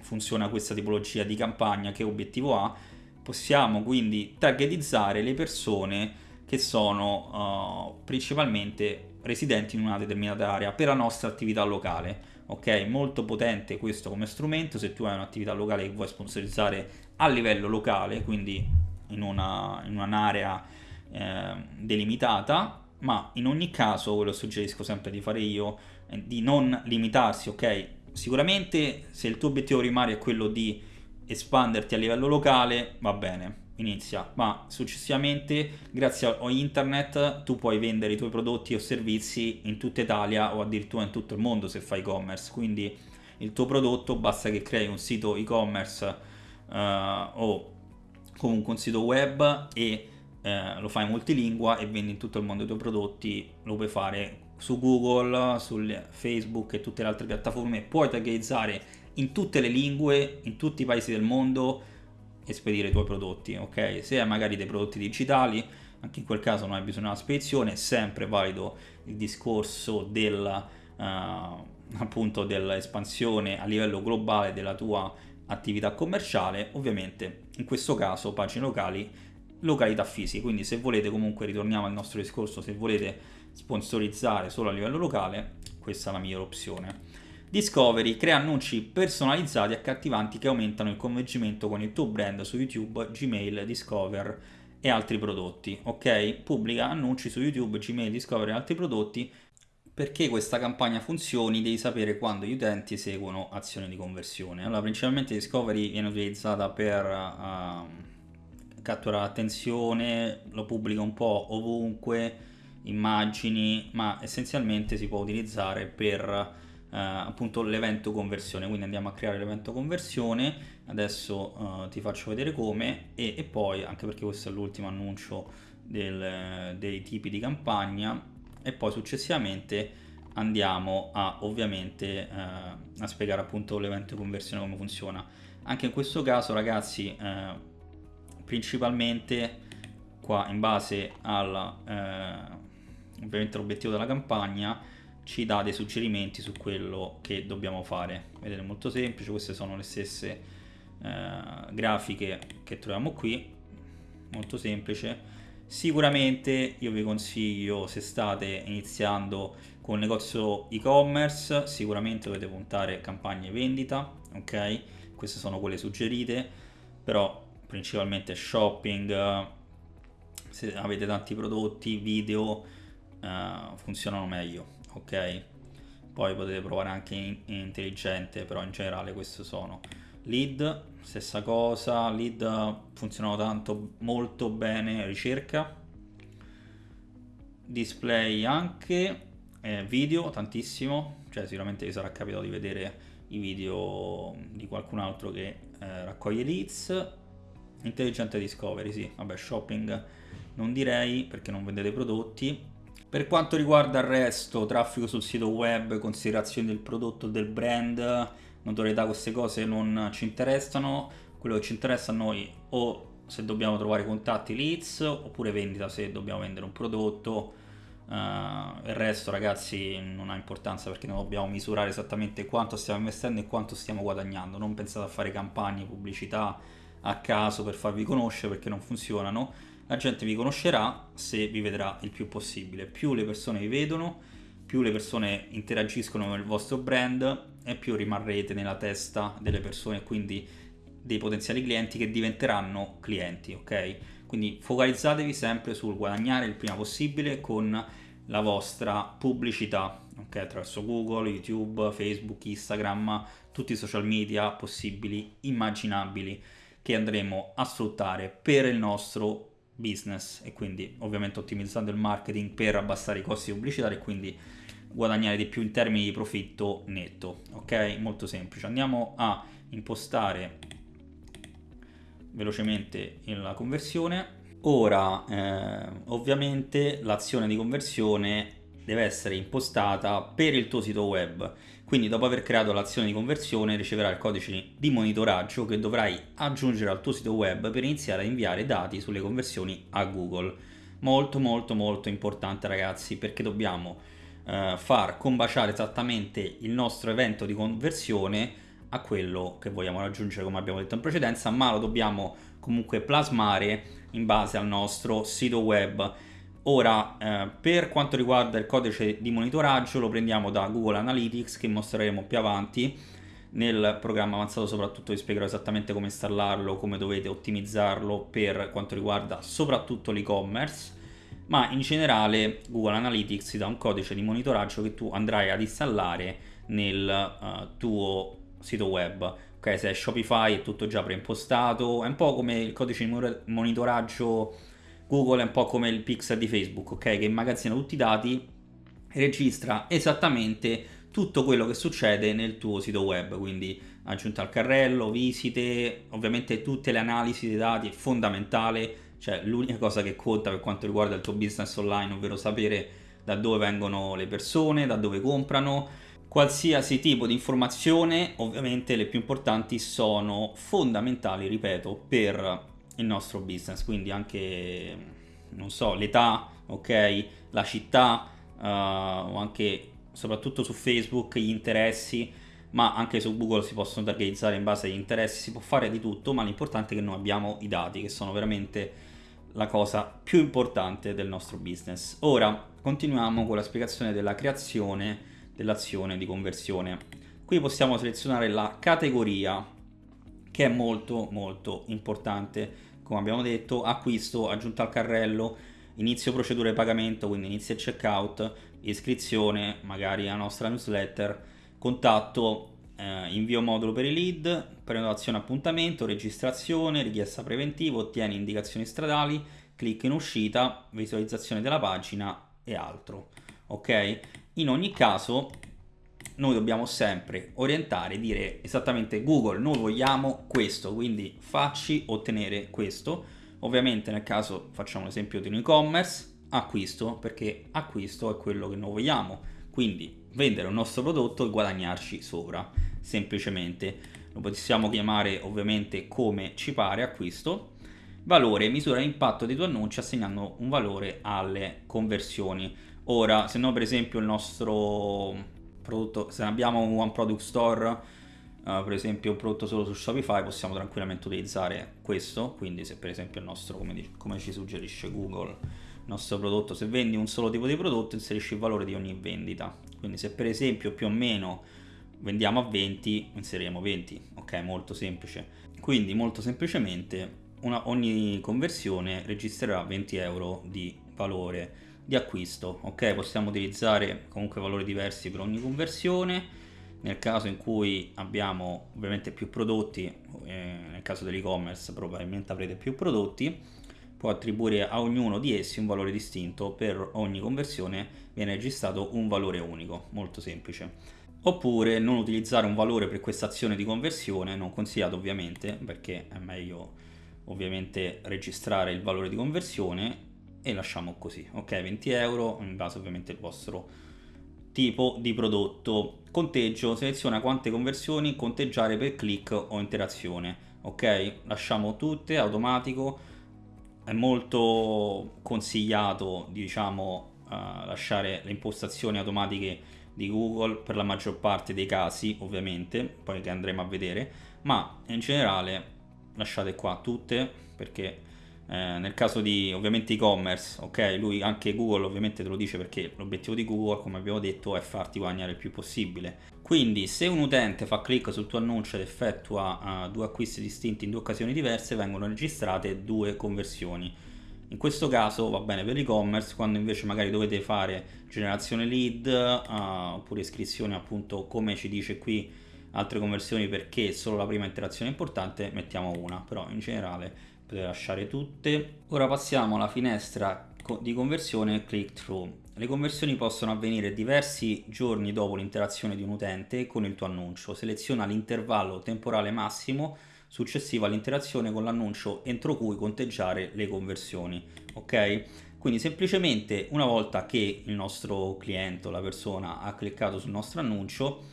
funziona questa tipologia di campagna, che obiettivo ha. Possiamo quindi targetizzare le persone che sono uh, principalmente residenti in una determinata area per la nostra attività locale. Ok, molto potente questo come strumento se tu hai un'attività locale che vuoi sponsorizzare a livello locale, quindi in, una, in un'area eh, delimitata, ma in ogni caso quello suggerisco sempre di fare io, eh, di non limitarsi, ok? Sicuramente se il tuo obiettivo primario è quello di espanderti a livello locale, va bene, inizia, ma successivamente grazie a internet tu puoi vendere i tuoi prodotti o servizi in tutta Italia o addirittura in tutto il mondo se fai e-commerce, quindi il tuo prodotto, basta che crei un sito e-commerce uh, o comunque un sito web e uh, lo fai multilingua e vendi in tutto il mondo i tuoi prodotti, lo puoi fare su Google, su Facebook e tutte le altre piattaforme, puoi tagghizzare in tutte le lingue, in tutti i paesi del mondo spedire i tuoi prodotti, ok? Se hai magari dei prodotti digitali, anche in quel caso non hai bisogno della spedizione, è sempre valido il discorso della, uh, appunto dell'espansione a livello globale della tua attività commerciale, ovviamente in questo caso pagine locali, località fisiche, quindi se volete comunque ritorniamo al nostro discorso, se volete sponsorizzare solo a livello locale, questa è la migliore opzione. Discovery crea annunci personalizzati e accattivanti che aumentano il convincimento con il tuo brand su YouTube, Gmail, Discover e altri prodotti. Ok? Pubblica annunci su YouTube, Gmail, Discover e altri prodotti. Perché questa campagna funzioni devi sapere quando gli utenti eseguono azioni di conversione. Allora, principalmente Discovery viene utilizzata per uh, catturare l'attenzione, lo pubblica un po' ovunque, immagini, ma essenzialmente si può utilizzare per Uh, appunto l'evento conversione. Quindi andiamo a creare l'evento conversione. Adesso uh, ti faccio vedere come e, e, poi anche perché questo è l'ultimo annuncio del, dei tipi di campagna e poi successivamente andiamo a ovviamente uh, a spiegare appunto l'evento conversione come funziona. Anche in questo caso ragazzi principalmente qua in base al ovviamente l'obiettivo della campagna ci dà dei suggerimenti su quello che dobbiamo fare. Vedete, molto semplice, queste sono le stesse eh, grafiche che troviamo qui, molto semplice. Sicuramente io vi consiglio, se state iniziando con un negozio e-commerce, sicuramente dovete puntare campagne vendita, ok? Queste sono quelle suggerite, però principalmente shopping, se avete tanti prodotti, video, uh, funzionano meglio ok? Poi potete provare anche in, in intelligente però in generale queste sono. Lead stessa cosa. Lead funzionano tanto molto bene ricerca. Display anche. Eh, video tantissimo. Cioè sicuramente vi sarà capitato di vedere i video di qualcun altro che eh, raccoglie leads. Intelligente discovery sì. Vabbè shopping non direi perché non vendete prodotti per quanto riguarda il resto, traffico sul sito web, considerazioni del prodotto del brand, notorietà, queste cose non ci interessano. Quello che ci interessa a noi o se dobbiamo trovare contatti leads oppure vendita se dobbiamo vendere un prodotto. Uh, il resto ragazzi non ha importanza perché non dobbiamo misurare esattamente quanto stiamo investendo e quanto stiamo guadagnando. Non pensate a fare campagne, pubblicità a caso per farvi conoscere perché non funzionano la gente vi conoscerà se vi vedrà il più possibile. Più le persone vi vedono, più le persone interagiscono con il vostro brand e più rimarrete nella testa delle persone quindi dei potenziali clienti che diventeranno clienti, ok? Quindi focalizzatevi sempre sul guadagnare il prima possibile con la vostra pubblicità, ok? Attraverso Google, YouTube, Facebook, Instagram, tutti i social media possibili, immaginabili che andremo a sfruttare per il nostro business e quindi ovviamente ottimizzando il marketing per abbassare i costi pubblicitari e quindi guadagnare di più in termini di profitto netto ok? Molto semplice. Andiamo a impostare velocemente la conversione. Ora eh, ovviamente l'azione di conversione deve essere impostata per il tuo sito web quindi dopo aver creato l'azione di conversione riceverai il codice di monitoraggio che dovrai aggiungere al tuo sito web per iniziare a inviare dati sulle conversioni a Google. Molto molto molto importante ragazzi perché dobbiamo eh, far combaciare esattamente il nostro evento di conversione a quello che vogliamo raggiungere come abbiamo detto in precedenza ma lo dobbiamo comunque plasmare in base al nostro sito web Ora, eh, per quanto riguarda il codice di monitoraggio, lo prendiamo da Google Analytics, che mostreremo più avanti. Nel programma avanzato soprattutto vi spiegherò esattamente come installarlo, come dovete ottimizzarlo per quanto riguarda soprattutto l'e-commerce, ma in generale Google Analytics ti dà un codice di monitoraggio che tu andrai ad installare nel uh, tuo sito web. Ok, se è Shopify è tutto già preimpostato, è un po' come il codice di monitoraggio Google è un po' come il pixel di Facebook, ok? Che immagazzina tutti i dati, registra esattamente tutto quello che succede nel tuo sito web, quindi aggiunta al carrello, visite, ovviamente tutte le analisi dei dati è fondamentale, cioè l'unica cosa che conta per quanto riguarda il tuo business online, ovvero sapere da dove vengono le persone, da dove comprano, qualsiasi tipo di informazione, ovviamente le più importanti sono fondamentali, ripeto, per il nostro business, quindi anche, non so, l'età, ok, la città, uh, o anche soprattutto su Facebook gli interessi, ma anche su Google si possono targetizzare in base agli interessi, si può fare di tutto, ma l'importante è che noi abbiamo i dati, che sono veramente la cosa più importante del nostro business. Ora continuiamo con la spiegazione della creazione dell'azione di conversione. Qui possiamo selezionare la categoria che è molto molto importante come abbiamo detto acquisto, aggiunta al carrello, inizio procedure di pagamento, quindi inizio il checkout, iscrizione, magari alla nostra newsletter, contatto, eh, invio modulo per i lead, prenotazione appuntamento, registrazione, richiesta preventiva, ottieni indicazioni stradali, clic in uscita, visualizzazione della pagina e altro. Ok? In ogni caso noi dobbiamo sempre orientare e dire esattamente Google noi vogliamo questo quindi facci ottenere questo. Ovviamente nel caso facciamo l'esempio di un e-commerce acquisto perché acquisto è quello che noi vogliamo. Quindi vendere un nostro prodotto e guadagnarci sopra semplicemente. Lo possiamo chiamare ovviamente come ci pare acquisto. Valore misura l'impatto dei tuoi annunci assegnando un valore alle conversioni. Ora se no per esempio il nostro prodotto se abbiamo un one product store uh, per esempio un prodotto solo su Shopify possiamo tranquillamente utilizzare questo. Quindi se per esempio il nostro come, dice, come ci suggerisce Google il nostro prodotto se vendi un solo tipo di prodotto inserisci il valore di ogni vendita. Quindi se per esempio più o meno vendiamo a 20 inseriremo 20 ok? Molto semplice. Quindi molto semplicemente una, ogni conversione registrerà 20 euro di valore di acquisto ok? Possiamo utilizzare comunque valori diversi per ogni conversione. Nel caso in cui abbiamo ovviamente più prodotti eh, nel caso dell'e-commerce probabilmente avrete più prodotti può attribuire a ognuno di essi un valore distinto. Per ogni conversione viene registrato un valore unico molto semplice. Oppure non utilizzare un valore per questa azione di conversione non consigliato ovviamente perché è meglio ovviamente registrare il valore di conversione e lasciamo così ok? 20 euro in base ovviamente al vostro tipo di prodotto. Conteggio seleziona quante conversioni conteggiare per click o interazione ok? Lasciamo tutte automatico. È molto consigliato diciamo uh, lasciare le impostazioni automatiche di Google per la maggior parte dei casi ovviamente poi che andremo a vedere ma in generale lasciate qua tutte perché eh, nel caso di ovviamente e-commerce, ok, lui anche Google ovviamente te lo dice perché l'obiettivo di Google, come abbiamo detto, è farti guadagnare il più possibile. Quindi se un utente fa clic sul tuo annuncio ed effettua uh, due acquisti distinti in due occasioni diverse, vengono registrate due conversioni. In questo caso va bene per l'e-commerce, quando invece magari dovete fare generazione lead uh, oppure iscrizione appunto come ci dice qui altre conversioni perché solo la prima interazione è importante mettiamo una però in generale potete lasciare tutte. Ora passiamo alla finestra di conversione click through. Le conversioni possono avvenire diversi giorni dopo l'interazione di un utente con il tuo annuncio. Seleziona l'intervallo temporale massimo successivo all'interazione con l'annuncio entro cui conteggiare le conversioni ok? Quindi semplicemente una volta che il nostro cliente o la persona ha cliccato sul nostro annuncio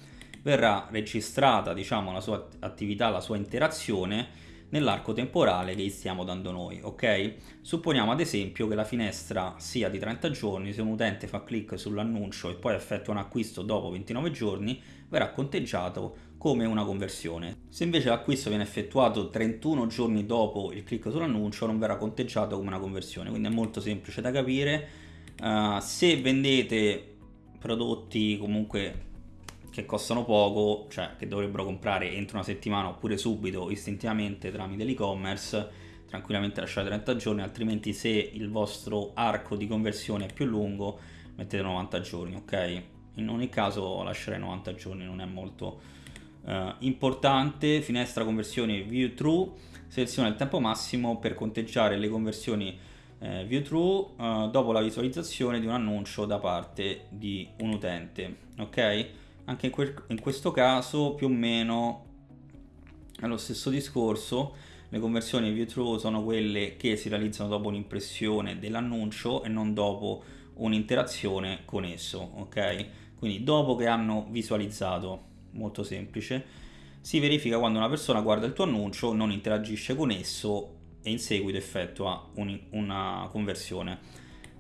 verrà registrata diciamo, la sua attività, la sua interazione nell'arco temporale che gli stiamo dando noi, ok? Supponiamo ad esempio che la finestra sia di 30 giorni, se un utente fa clic sull'annuncio e poi effettua un acquisto dopo 29 giorni, verrà conteggiato come una conversione. Se invece l'acquisto viene effettuato 31 giorni dopo il clic sull'annuncio, non verrà conteggiato come una conversione, quindi è molto semplice da capire. Uh, se vendete prodotti comunque che costano poco, cioè che dovrebbero comprare entro una settimana oppure subito istintivamente tramite l'e-commerce, tranquillamente lasciate 30 giorni, altrimenti se il vostro arco di conversione è più lungo mettete 90 giorni, ok? In ogni caso lascerei 90 giorni, non è molto uh, importante. Finestra conversione view true, seleziona il tempo massimo per conteggiare le conversioni eh, view true uh, dopo la visualizzazione di un annuncio da parte di un utente, ok? Anche in, quel, in questo caso più o meno è lo stesso discorso le conversioni view through sono quelle che si realizzano dopo un'impressione dell'annuncio e non dopo un'interazione con esso ok? Quindi dopo che hanno visualizzato molto semplice si verifica quando una persona guarda il tuo annuncio non interagisce con esso e in seguito effettua un, una conversione.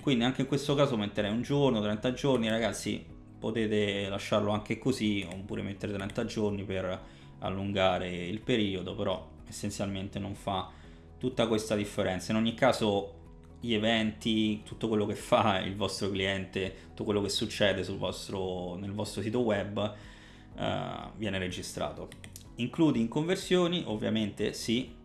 Quindi anche in questo caso metterei un giorno 30 giorni ragazzi potete lasciarlo anche così oppure mettere 30 giorni per allungare il periodo però essenzialmente non fa tutta questa differenza. In ogni caso gli eventi tutto quello che fa il vostro cliente tutto quello che succede vostro, nel vostro sito web uh, viene registrato. Includi in conversioni ovviamente sì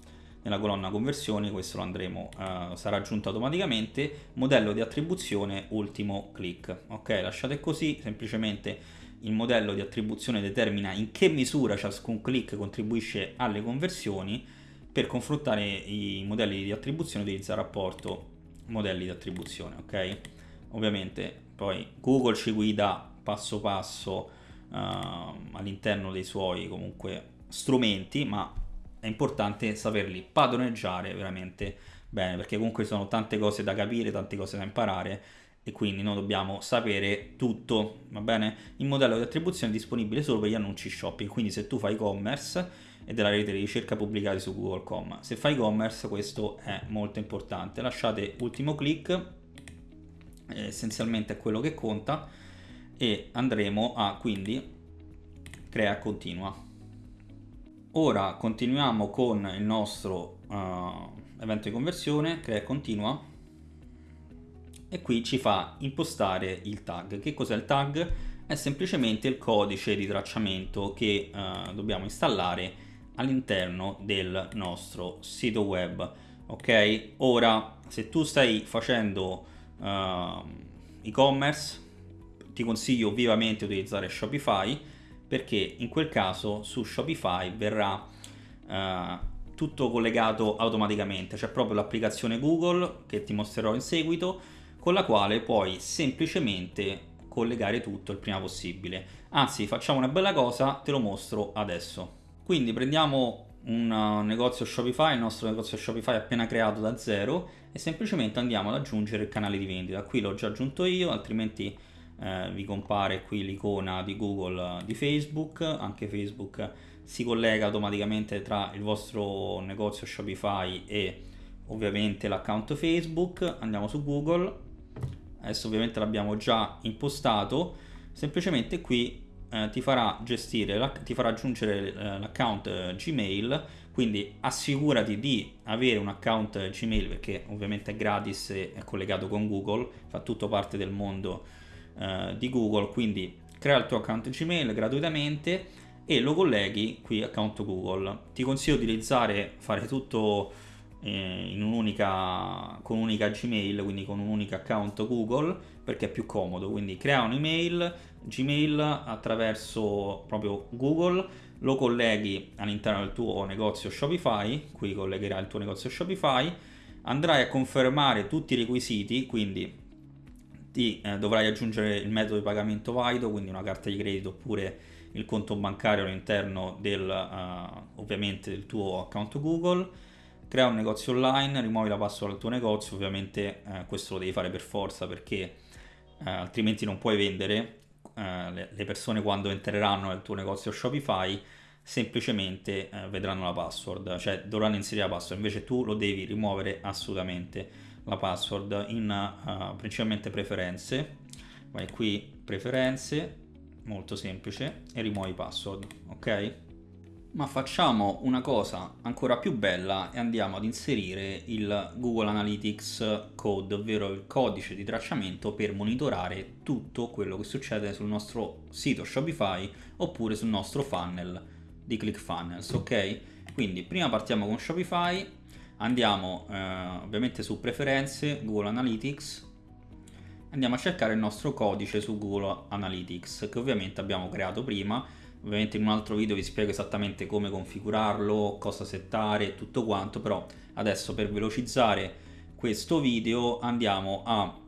nella colonna conversioni questo lo andremo uh, sarà aggiunto automaticamente. Modello di attribuzione ultimo click. Ok lasciate così semplicemente il modello di attribuzione determina in che misura ciascun click contribuisce alle conversioni. Per confrontare i modelli di attribuzione utilizza il rapporto modelli di attribuzione ok? Ovviamente poi Google ci guida passo passo uh, all'interno dei suoi comunque strumenti ma è importante saperli padroneggiare veramente bene perché comunque sono tante cose da capire, tante cose da imparare e quindi noi dobbiamo sapere tutto, va bene? Il modello di attribuzione è disponibile solo per gli annunci shopping, quindi se tu fai e-commerce e della rete di ricerca pubblicati su Google.com, se fai e-commerce questo è molto importante. Lasciate ultimo clic, essenzialmente è quello che conta e andremo a quindi crea continua. Ora continuiamo con il nostro uh, evento di conversione, crea continua e qui ci fa impostare il tag. Che cos'è il tag? È semplicemente il codice di tracciamento che uh, dobbiamo installare all'interno del nostro sito web. Ok? Ora, se tu stai facendo uh, e-commerce, ti consiglio vivamente di utilizzare Shopify perché in quel caso su Shopify verrà eh, tutto collegato automaticamente, c'è proprio l'applicazione Google che ti mostrerò in seguito con la quale puoi semplicemente collegare tutto il prima possibile. Anzi, facciamo una bella cosa, te lo mostro adesso. Quindi prendiamo un uh, negozio Shopify, il nostro negozio Shopify appena creato da zero e semplicemente andiamo ad aggiungere il canale di vendita. Qui l'ho già aggiunto io, altrimenti eh, vi compare qui l'icona di Google di Facebook, anche Facebook si collega automaticamente tra il vostro negozio Shopify e ovviamente l'account Facebook, andiamo su Google, adesso ovviamente l'abbiamo già impostato, semplicemente qui eh, ti farà gestire, ti farà aggiungere eh, l'account eh, Gmail, quindi assicurati di avere un account Gmail perché ovviamente è gratis e è collegato con Google, fa tutto parte del mondo eh, di Google, quindi crea il tuo account Gmail gratuitamente e lo colleghi qui account Google. Ti consiglio di utilizzare, fare tutto eh, in un'unica, con un'unica Gmail, quindi con un unico account Google, perché è più comodo. Quindi crea un'email Gmail attraverso proprio Google, lo colleghi all'interno del tuo negozio Shopify, qui collegherai il tuo negozio Shopify, andrai a confermare tutti i requisiti, quindi ti eh, dovrai aggiungere il metodo di pagamento valido, quindi una carta di credito oppure il conto bancario all'interno del, uh, ovviamente del tuo account Google, crea un negozio online, rimuovi la password del tuo negozio, ovviamente uh, questo lo devi fare per forza perché uh, altrimenti non puoi vendere, le, le, persone quando entreranno nel tuo negozio Shopify semplicemente vedranno la password, cioè dovranno inserire la password, invece tu lo devi rimuovere assolutamente la password in uh, principalmente preferenze vai qui preferenze molto semplice e rimuovi password ok ma facciamo una cosa ancora più bella e andiamo ad inserire il Google Analytics Code, ovvero il codice di tracciamento per monitorare tutto quello che succede sul nostro sito Shopify oppure sul nostro funnel di ClickFunnels, ok? Quindi prima partiamo con Shopify, andiamo eh, ovviamente su preferenze, Google Analytics, andiamo a cercare il nostro codice su Google Analytics che ovviamente abbiamo creato prima, ovviamente in un altro video vi spiego esattamente come configurarlo, cosa settare tutto quanto, però adesso per velocizzare questo video andiamo a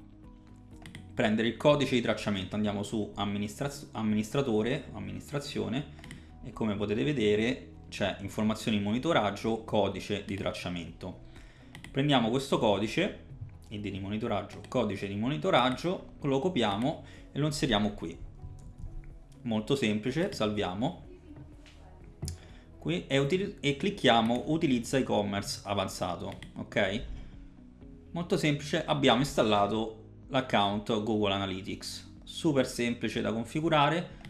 prendere il codice di tracciamento, andiamo su amministra amministratore, amministrazione e come potete vedere c'è informazioni di monitoraggio, codice di tracciamento. Prendiamo questo codice, id di monitoraggio, codice di monitoraggio, lo copiamo e lo inseriamo qui. Molto semplice, salviamo qui e, e clicchiamo utilizza e-commerce avanzato, ok? Molto semplice, abbiamo installato l'account Google Analytics. Super semplice da configurare.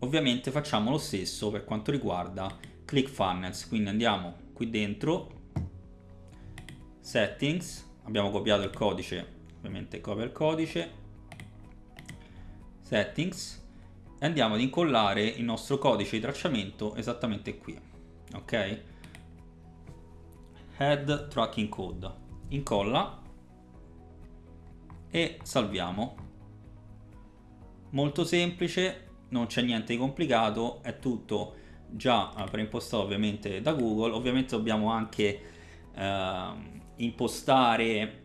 Ovviamente facciamo lo stesso per quanto riguarda ClickFunnels. Quindi andiamo qui dentro, Settings, abbiamo copiato il codice, ovviamente copia il codice, Settings, e andiamo ad incollare il nostro codice di tracciamento esattamente qui. Ok? Head Tracking Code. Incolla e salviamo. Molto semplice, non c'è niente di complicato, è tutto già eh, preimpostato ovviamente da Google. Ovviamente dobbiamo anche eh, impostare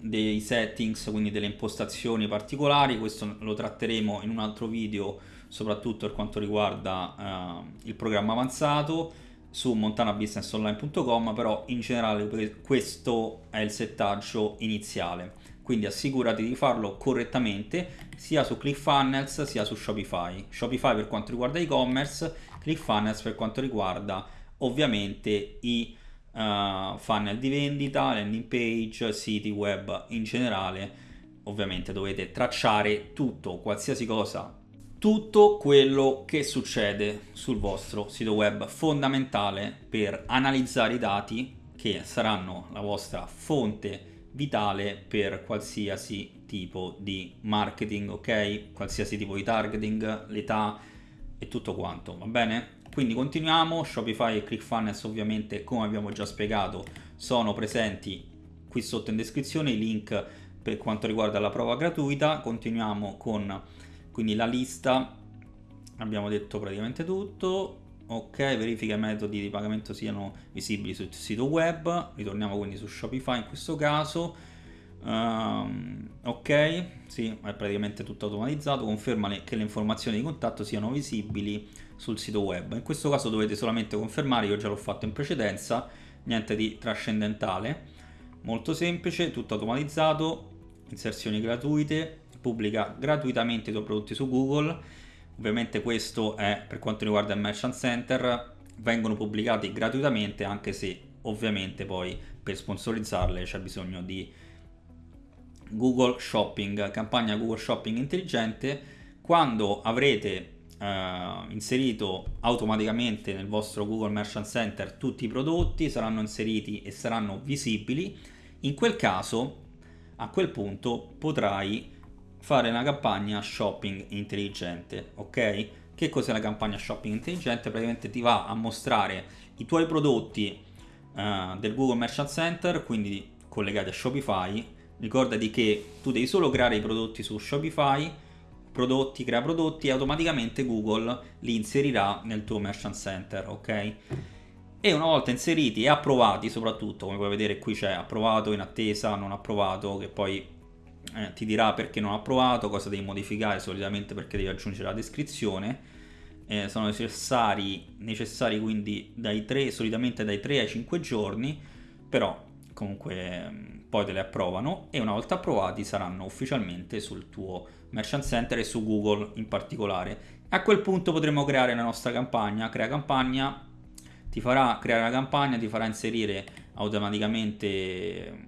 dei settings, quindi delle impostazioni particolari, questo lo tratteremo in un altro video soprattutto per quanto riguarda eh, il programma avanzato su montanabusinessonline.com però in generale questo è il settaggio iniziale quindi assicurati di farlo correttamente sia su ClickFunnels sia su Shopify. Shopify per quanto riguarda e-commerce, ClickFunnels per quanto riguarda ovviamente i uh, funnel di vendita, landing page, siti web in generale. Ovviamente dovete tracciare tutto, qualsiasi cosa, tutto quello che succede sul vostro sito web, fondamentale per analizzare i dati che saranno la vostra fonte vitale per qualsiasi tipo di marketing, ok? Qualsiasi tipo di targeting, l'età e tutto quanto, va bene? Quindi continuiamo, Shopify e ClickFunnels ovviamente come abbiamo già spiegato sono presenti qui sotto in descrizione i link per quanto riguarda la prova gratuita, continuiamo con quindi la lista, abbiamo detto praticamente tutto, ok verifica i metodi di pagamento siano visibili sul sito web. Ritorniamo quindi su Shopify in questo caso. Um, ok sì è praticamente tutto automatizzato. Conferma che le informazioni di contatto siano visibili sul sito web. In questo caso dovete solamente confermare io già l'ho fatto in precedenza niente di trascendentale. Molto semplice tutto automatizzato inserzioni gratuite pubblica gratuitamente i tuoi prodotti su Google Ovviamente questo è per quanto riguarda il Merchant Center, vengono pubblicati gratuitamente anche se ovviamente poi per sponsorizzarle c'è bisogno di Google Shopping, campagna Google Shopping intelligente. Quando avrete eh, inserito automaticamente nel vostro Google Merchant Center tutti i prodotti, saranno inseriti e saranno visibili, in quel caso, a quel punto potrai fare una campagna shopping intelligente, ok? Che cos'è la campagna shopping intelligente? Praticamente ti va a mostrare i tuoi prodotti uh, del Google Merchant Center, quindi collegati a Shopify. Ricordati che tu devi solo creare i prodotti su Shopify, prodotti, crea prodotti e automaticamente Google li inserirà nel tuo Merchant Center, ok? E una volta inseriti e approvati soprattutto, come puoi vedere qui c'è approvato, in attesa, non approvato, che poi eh, ti dirà perché non ha approvato, cosa devi modificare, solitamente perché devi aggiungere la descrizione. Eh, sono necessari, necessari quindi dai 3, solitamente dai 3 ai 5 giorni, però comunque mm, poi te le approvano e una volta approvati saranno ufficialmente sul tuo Merchant Center e su Google in particolare. A quel punto potremo creare la nostra campagna, crea campagna, ti farà creare la campagna, ti farà inserire automaticamente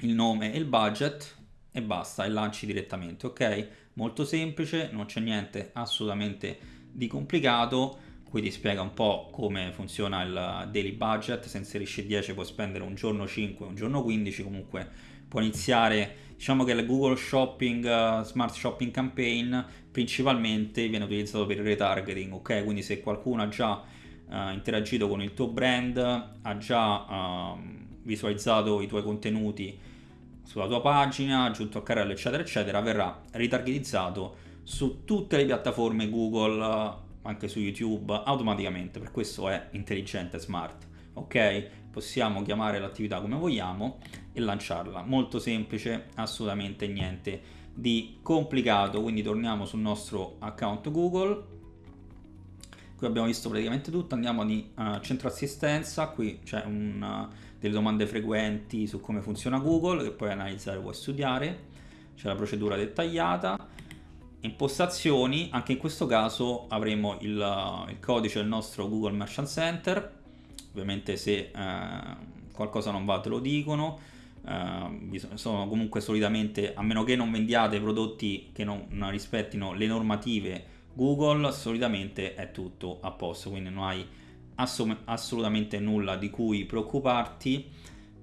il nome e il budget e basta e lanci direttamente. Ok? Molto semplice non c'è niente assolutamente di complicato. Qui ti spiega un po' come funziona il daily budget. Se inserisci 10 puoi spendere un giorno 5 un giorno 15 comunque può iniziare diciamo che il Google Shopping uh, Smart Shopping Campaign principalmente viene utilizzato per il retargeting. Ok? Quindi se qualcuno ha già uh, interagito con il tuo brand ha già uh, visualizzato i tuoi contenuti sulla tua pagina, aggiunto a carrello eccetera eccetera, verrà ritargetizzato su tutte le piattaforme Google, anche su YouTube, automaticamente, per questo è intelligente, smart. ok? Possiamo chiamare l'attività come vogliamo e lanciarla. Molto semplice, assolutamente niente di complicato, quindi torniamo sul nostro account Google. Qui abbiamo visto praticamente tutto, andiamo di uh, centro assistenza, qui c'è uh, delle domande frequenti su come funziona Google che puoi analizzare, puoi studiare, c'è la procedura dettagliata, impostazioni, anche in questo caso avremo il, il codice del nostro Google Merchant Center, ovviamente se uh, qualcosa non va te lo dicono, Uh, sono comunque solitamente, a meno che non vendiate prodotti che non, non, rispettino le normative Google, solitamente è tutto a posto, quindi non hai assum- assolutamente nulla di cui preoccuparti,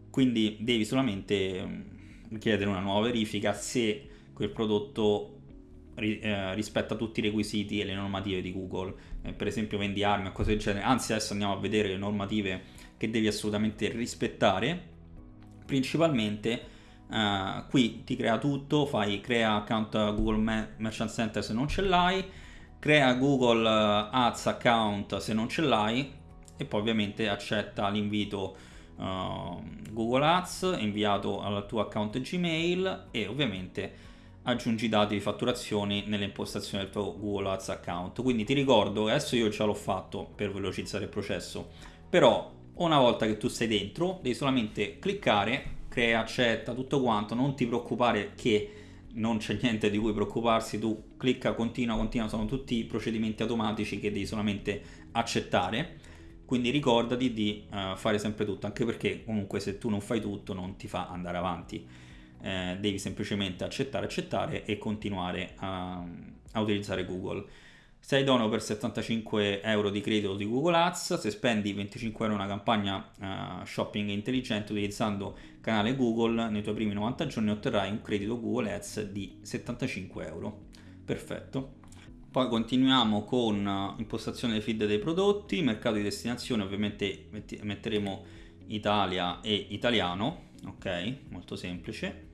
quindi devi solamente mm, chiedere una nuova verifica se quel prodotto eh, rispetta tutti i requisiti e le normative di Google, eh, per esempio vendi armi o cose del genere, anzi adesso andiamo a vedere le normative che devi assolutamente rispettare. Principalmente uh, qui ti crea tutto, fai crea account Google Merchant Center se non ce l'hai, crea Google eh, Ads account se non ce l'hai e poi ovviamente accetta l'invito uh, Google Ads inviato al tuo account Gmail e ovviamente aggiungi i dati di fatturazione nelle impostazioni del tuo Google Ads account. Quindi ti ricordo, adesso io già l'ho fatto per velocizzare il processo, però una volta che tu sei dentro devi solamente cliccare crea, accetta, tutto quanto, non ti preoccupare che non c'è niente di cui preoccuparsi, tu clicca, continua, continua, sono tutti procedimenti automatici che devi solamente accettare, quindi ricordati di uh, fare sempre tutto, anche perché comunque se tu non fai tutto non ti fa andare avanti, eh, devi semplicemente accettare, accettare e continuare a, a utilizzare Google. Sei dono per 75 euro di credito di Google Ads, se spendi 25 euro in una campagna uh, shopping intelligente utilizzando il canale Google, nei tuoi primi 90 giorni otterrai un credito Google Ads di 75 euro. Perfetto. Poi continuiamo con uh, impostazione dei feed dei prodotti, mercato di destinazione, ovviamente metteremo Italia e italiano, ok? Molto semplice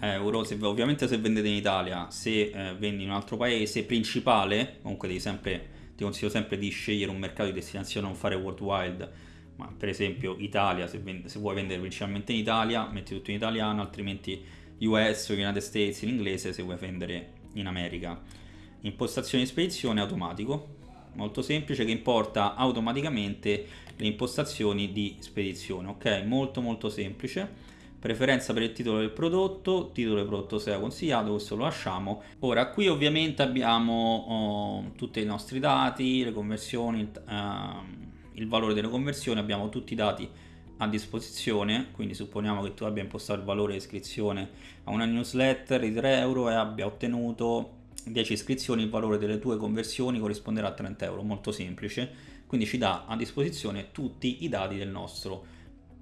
euro, se, ovviamente se vendete in Italia, se eh, vendi in un altro paese principale, comunque devi sempre, ti consiglio sempre di scegliere un mercato di destinazione, non fare worldwide, ma per esempio Italia, se, vende, se vuoi vendere principalmente in Italia, metti tutto in italiano, altrimenti US United States in inglese se vuoi vendere in America. Impostazione di spedizione automatico, molto semplice che importa automaticamente le impostazioni di spedizione, ok? Molto molto semplice preferenza per il titolo del prodotto, titolo del prodotto se è consigliato, questo lo lasciamo. Ora qui ovviamente abbiamo oh, tutti i nostri dati, le conversioni, uh, il valore delle conversioni, abbiamo tutti i dati a disposizione, quindi supponiamo che tu abbia impostato il valore di iscrizione a una newsletter di 3 euro e abbia ottenuto 10 iscrizioni, il valore delle tue conversioni corrisponderà a 30 euro, molto semplice, quindi ci dà a disposizione tutti i dati del nostro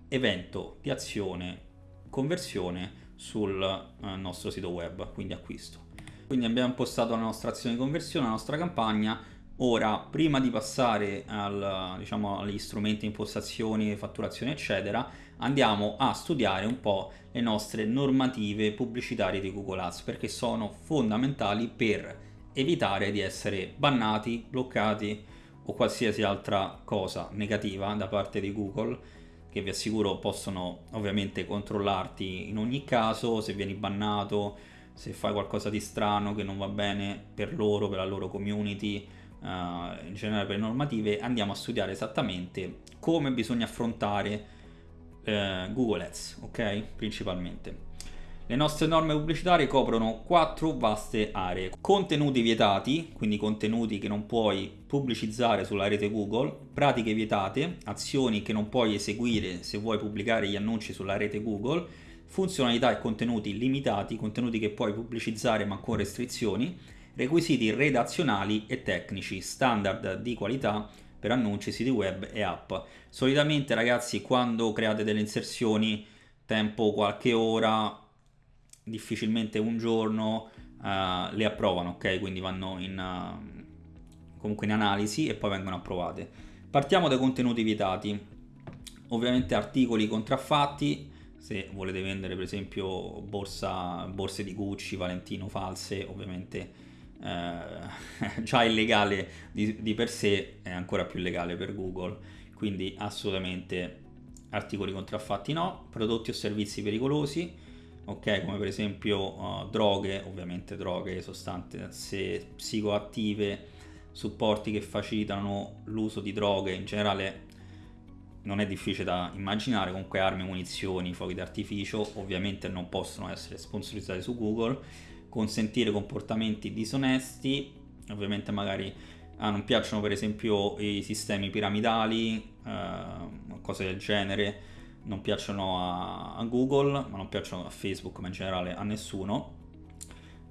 evento di azione conversione sul eh, nostro sito web, quindi acquisto. Quindi abbiamo impostato la nostra azione di conversione, la nostra campagna. Ora, prima di passare al, diciamo, agli strumenti impostazioni, fatturazione, eccetera, andiamo a studiare un po' le nostre normative pubblicitarie di Google Ads perché sono fondamentali per evitare di essere bannati, bloccati o qualsiasi altra cosa negativa da parte di Google che vi assicuro possono ovviamente controllarti in ogni caso, se vieni bannato, se fai qualcosa di strano che non va bene per loro, per la loro community, uh, in generale per le normative, andiamo a studiare esattamente come bisogna affrontare uh, Google Ads, ok? Principalmente. Le nostre norme pubblicitarie coprono quattro vaste aree. Contenuti vietati, quindi contenuti che non puoi pubblicizzare sulla rete Google, pratiche vietate, azioni che non puoi eseguire se vuoi pubblicare gli annunci sulla rete Google, funzionalità e contenuti limitati, contenuti che puoi pubblicizzare ma con restrizioni, requisiti redazionali e tecnici, standard di qualità per annunci, siti web e app. Solitamente ragazzi quando create delle inserzioni tempo qualche ora difficilmente un giorno uh, le approvano, ok? Quindi vanno in, uh, comunque in analisi e poi vengono approvate. Partiamo dai contenuti vietati. Ovviamente articoli contraffatti, se volete vendere per esempio borsa, borse di Gucci, Valentino false, ovviamente eh, *laughs* già illegale di, di per sé, è ancora più legale per Google. Quindi assolutamente articoli contraffatti no, prodotti o servizi pericolosi, ok, come per esempio uh, droghe, ovviamente droghe, sostanze psicoattive, supporti che facilitano l'uso di droghe. In generale non è difficile da immaginare, comunque armi, munizioni, fuochi d'artificio ovviamente non possono essere sponsorizzati su Google, consentire comportamenti disonesti, ovviamente magari ah, non piacciono per esempio i sistemi piramidali, eh, cose del genere, non piacciono a, a, Google, ma non piacciono a Facebook, ma in generale a nessuno.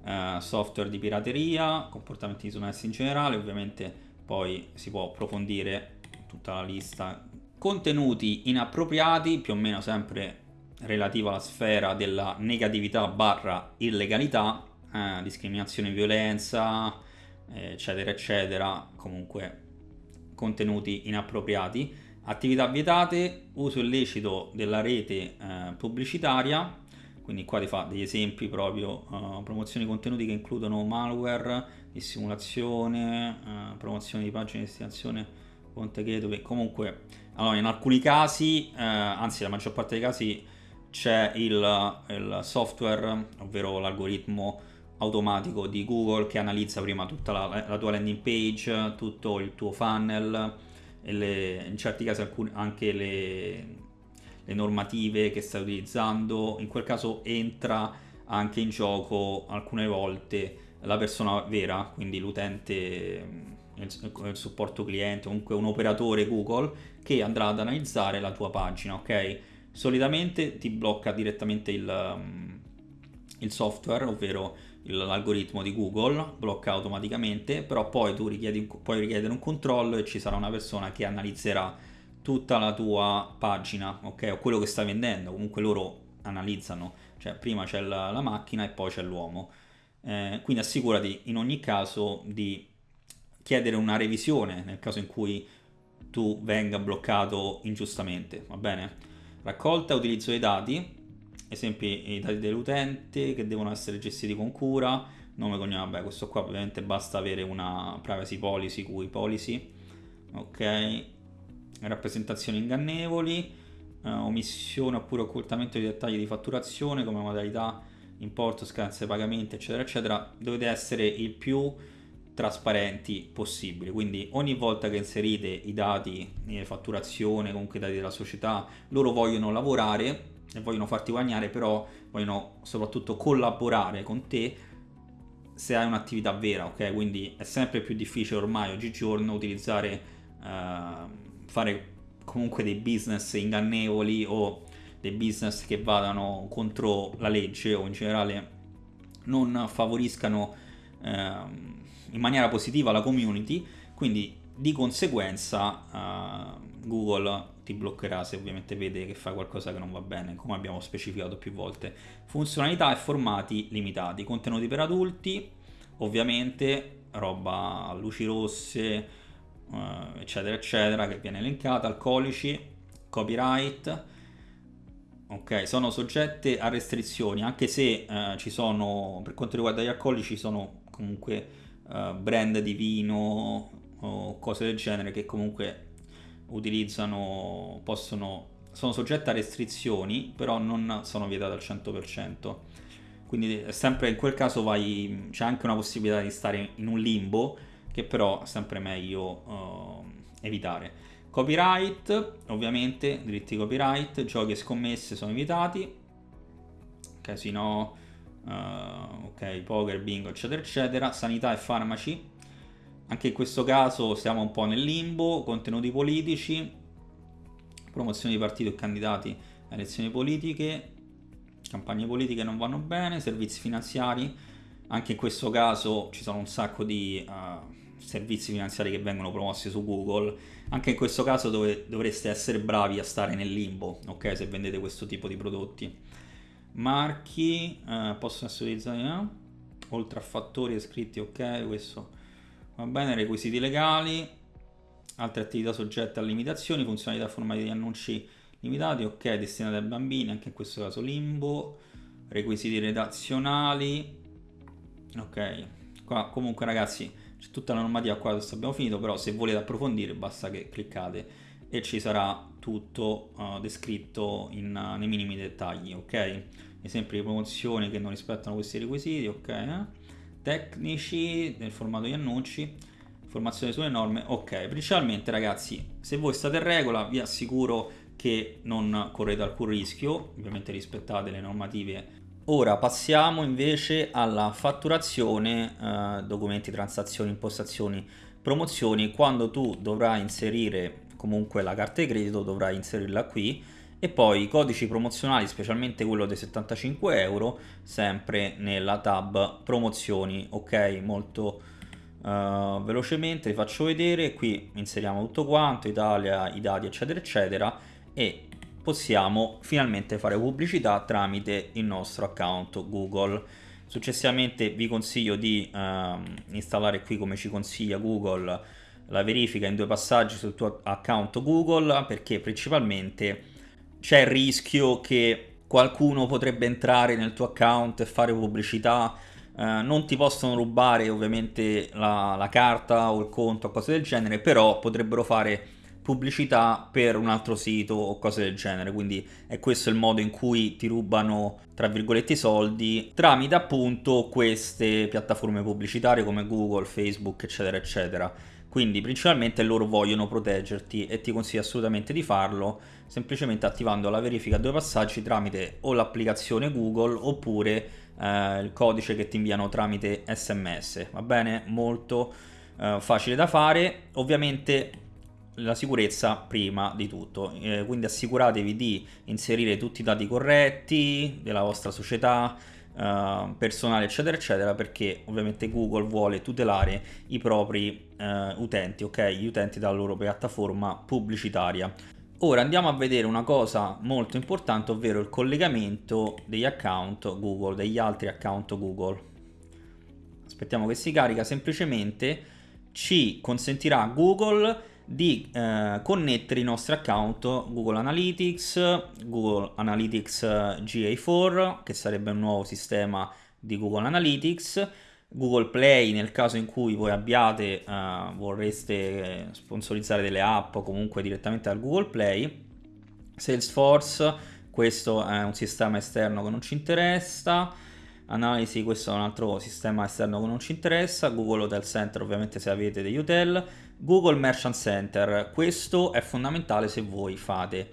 Eh, software di pirateria, comportamenti disonesti in generale, ovviamente poi si può approfondire tutta la lista. Contenuti inappropriati, più o meno sempre relativa alla sfera della negatività barra illegalità, eh, discriminazione e violenza, eh, eccetera, eccetera, comunque contenuti inappropriati, attività vietate, uso illecito della rete eh, pubblicitaria, quindi qua ti fa degli esempi proprio, uh, promozione di contenuti che includono malware, dissimulazione, uh, promozione di pagine di destinazione Ponte Gateway, comunque allora, in alcuni casi, eh, anzi la maggior parte dei casi c'è il, il software, ovvero l'algoritmo automatico di Google che analizza prima tutta la, la, tua landing page, tutto il tuo funnel le, in certi casi alcun, anche le, le normative che stai utilizzando, in quel caso entra anche in gioco alcune volte la persona vera, quindi l'utente il supporto cliente, comunque un operatore Google che andrà ad analizzare la tua pagina, ok? Solitamente ti blocca direttamente il, um, il software, ovvero l'algoritmo di Google, blocca automaticamente, però poi tu richiedi, puoi richiedere un controllo e ci sarà una persona che analizzerà tutta la tua pagina, ok? O quello che stai vendendo, comunque loro analizzano, cioè prima c'è la, la macchina e poi c'è l'uomo. Eh, quindi assicurati in ogni caso di chiedere una revisione nel caso in cui tu venga bloccato ingiustamente, va bene? Raccolta e utilizzo dei dati, esempi i dati dell'utente che devono essere gestiti con cura, nome, cognome, vabbè questo qua ovviamente basta avere una privacy policy, cui policy, ok? Rappresentazioni ingannevoli, eh, omissione oppure occultamento di dettagli di fatturazione come modalità, importo, scadenze pagamenti, eccetera, eccetera, dovete essere il più trasparenti possibili quindi ogni volta che inserite i dati di fatturazione comunque i dati della società loro vogliono lavorare e vogliono farti guadagnare però vogliono soprattutto collaborare con te se hai un'attività vera ok? Quindi è sempre più difficile ormai oggigiorno utilizzare uh, fare comunque dei business ingannevoli o dei business che vadano contro la legge o in generale non favoriscano uh, in maniera positiva la community, quindi di conseguenza uh, Google ti bloccherà se ovviamente vede che fai qualcosa che non va bene, come abbiamo specificato più volte. Funzionalità e formati limitati, contenuti per adulti, ovviamente roba a luci rosse, uh, eccetera, eccetera, che viene elencata, alcolici, copyright, ok, sono soggette a restrizioni, anche se uh, ci sono, per quanto riguarda gli alcolici, sono comunque uh, brand di vino o cose del genere che comunque utilizzano, possono, sono soggette a restrizioni, però non sono vietate al 100%. Quindi sempre in quel caso vai, c'è anche una possibilità di stare in un limbo che però è sempre meglio uh, evitare. Copyright, ovviamente, diritti copyright, giochi e scommesse sono evitati, casino, uh, ok, poker, bingo, eccetera, eccetera, sanità e farmaci. Anche in questo caso siamo un po' nel limbo, contenuti politici, promozione di partiti e candidati a elezioni politiche, campagne politiche non vanno bene, servizi finanziari, anche in questo caso ci sono un sacco di uh, servizi finanziari che vengono promossi su Google, anche in questo caso dove dovreste essere bravi a stare nel limbo, ok, se vendete questo tipo di prodotti. Marchi eh, possono essere utilizzati eh? oltre a fattori iscritti ok questo va bene requisiti legali altre attività soggette a limitazioni funzionalità formali di annunci limitati ok destinati ai bambini anche in questo caso limbo requisiti redazionali ok qua comunque ragazzi c'è tutta la normativa qua adesso abbiamo finito però se volete approfondire basta che cliccate e ci sarà tutto uh, descritto in, uh, nei minimi dettagli, ok? Esempi di promozioni che non rispettano questi requisiti, ok? Eh? Tecnici nel formato di annunci, informazioni sulle norme, ok. Principalmente ragazzi, se voi state in regola vi assicuro che non correte alcun rischio, ovviamente rispettate le normative Ora passiamo invece alla fatturazione, eh, documenti, transazioni, impostazioni, promozioni. Quando tu dovrai inserire comunque la carta di credito dovrai inserirla qui e poi i codici promozionali, specialmente quello dei 75 euro, sempre nella tab promozioni, ok? Molto uh, velocemente vi faccio vedere, qui inseriamo tutto quanto, Italia, i dati eccetera eccetera e possiamo finalmente fare pubblicità tramite il nostro account Google. Successivamente vi consiglio di uh, installare qui come ci consiglia Google la verifica in due passaggi sul tuo account Google perché principalmente c'è il rischio che qualcuno potrebbe entrare nel tuo account e fare pubblicità eh, non ti possono rubare ovviamente la, la carta o il conto o cose del genere però potrebbero fare pubblicità per un altro sito o cose del genere, quindi è questo il modo in cui ti rubano tra virgolette i soldi tramite appunto queste piattaforme pubblicitarie come Google, Facebook eccetera eccetera. Quindi principalmente loro vogliono proteggerti e ti consiglio assolutamente di farlo semplicemente attivando la verifica a due passaggi tramite o l'applicazione Google oppure eh, il codice che ti inviano tramite SMS, va bene? Molto eh, facile da fare, ovviamente la sicurezza prima di tutto, eh, quindi assicuratevi di inserire tutti i dati corretti della vostra società, eh, personale eccetera eccetera perché ovviamente Google vuole tutelare i propri eh, utenti, ok? Gli utenti della loro piattaforma pubblicitaria. Ora andiamo a vedere una cosa molto importante, ovvero il collegamento degli account Google, degli altri account Google. Aspettiamo che si carica, semplicemente ci consentirà Google di eh, connettere i nostri account Google Analytics, Google Analytics eh, GA4 che sarebbe un nuovo sistema di Google Analytics, Google Play nel caso in cui voi abbiate, eh, vorreste sponsorizzare delle app o comunque direttamente dal Google Play, Salesforce, questo è un sistema esterno che non ci interessa, analisi, questo è un altro sistema esterno che non ci interessa, Google Hotel Center ovviamente se avete degli hotel, Google Merchant Center, questo è fondamentale se voi fate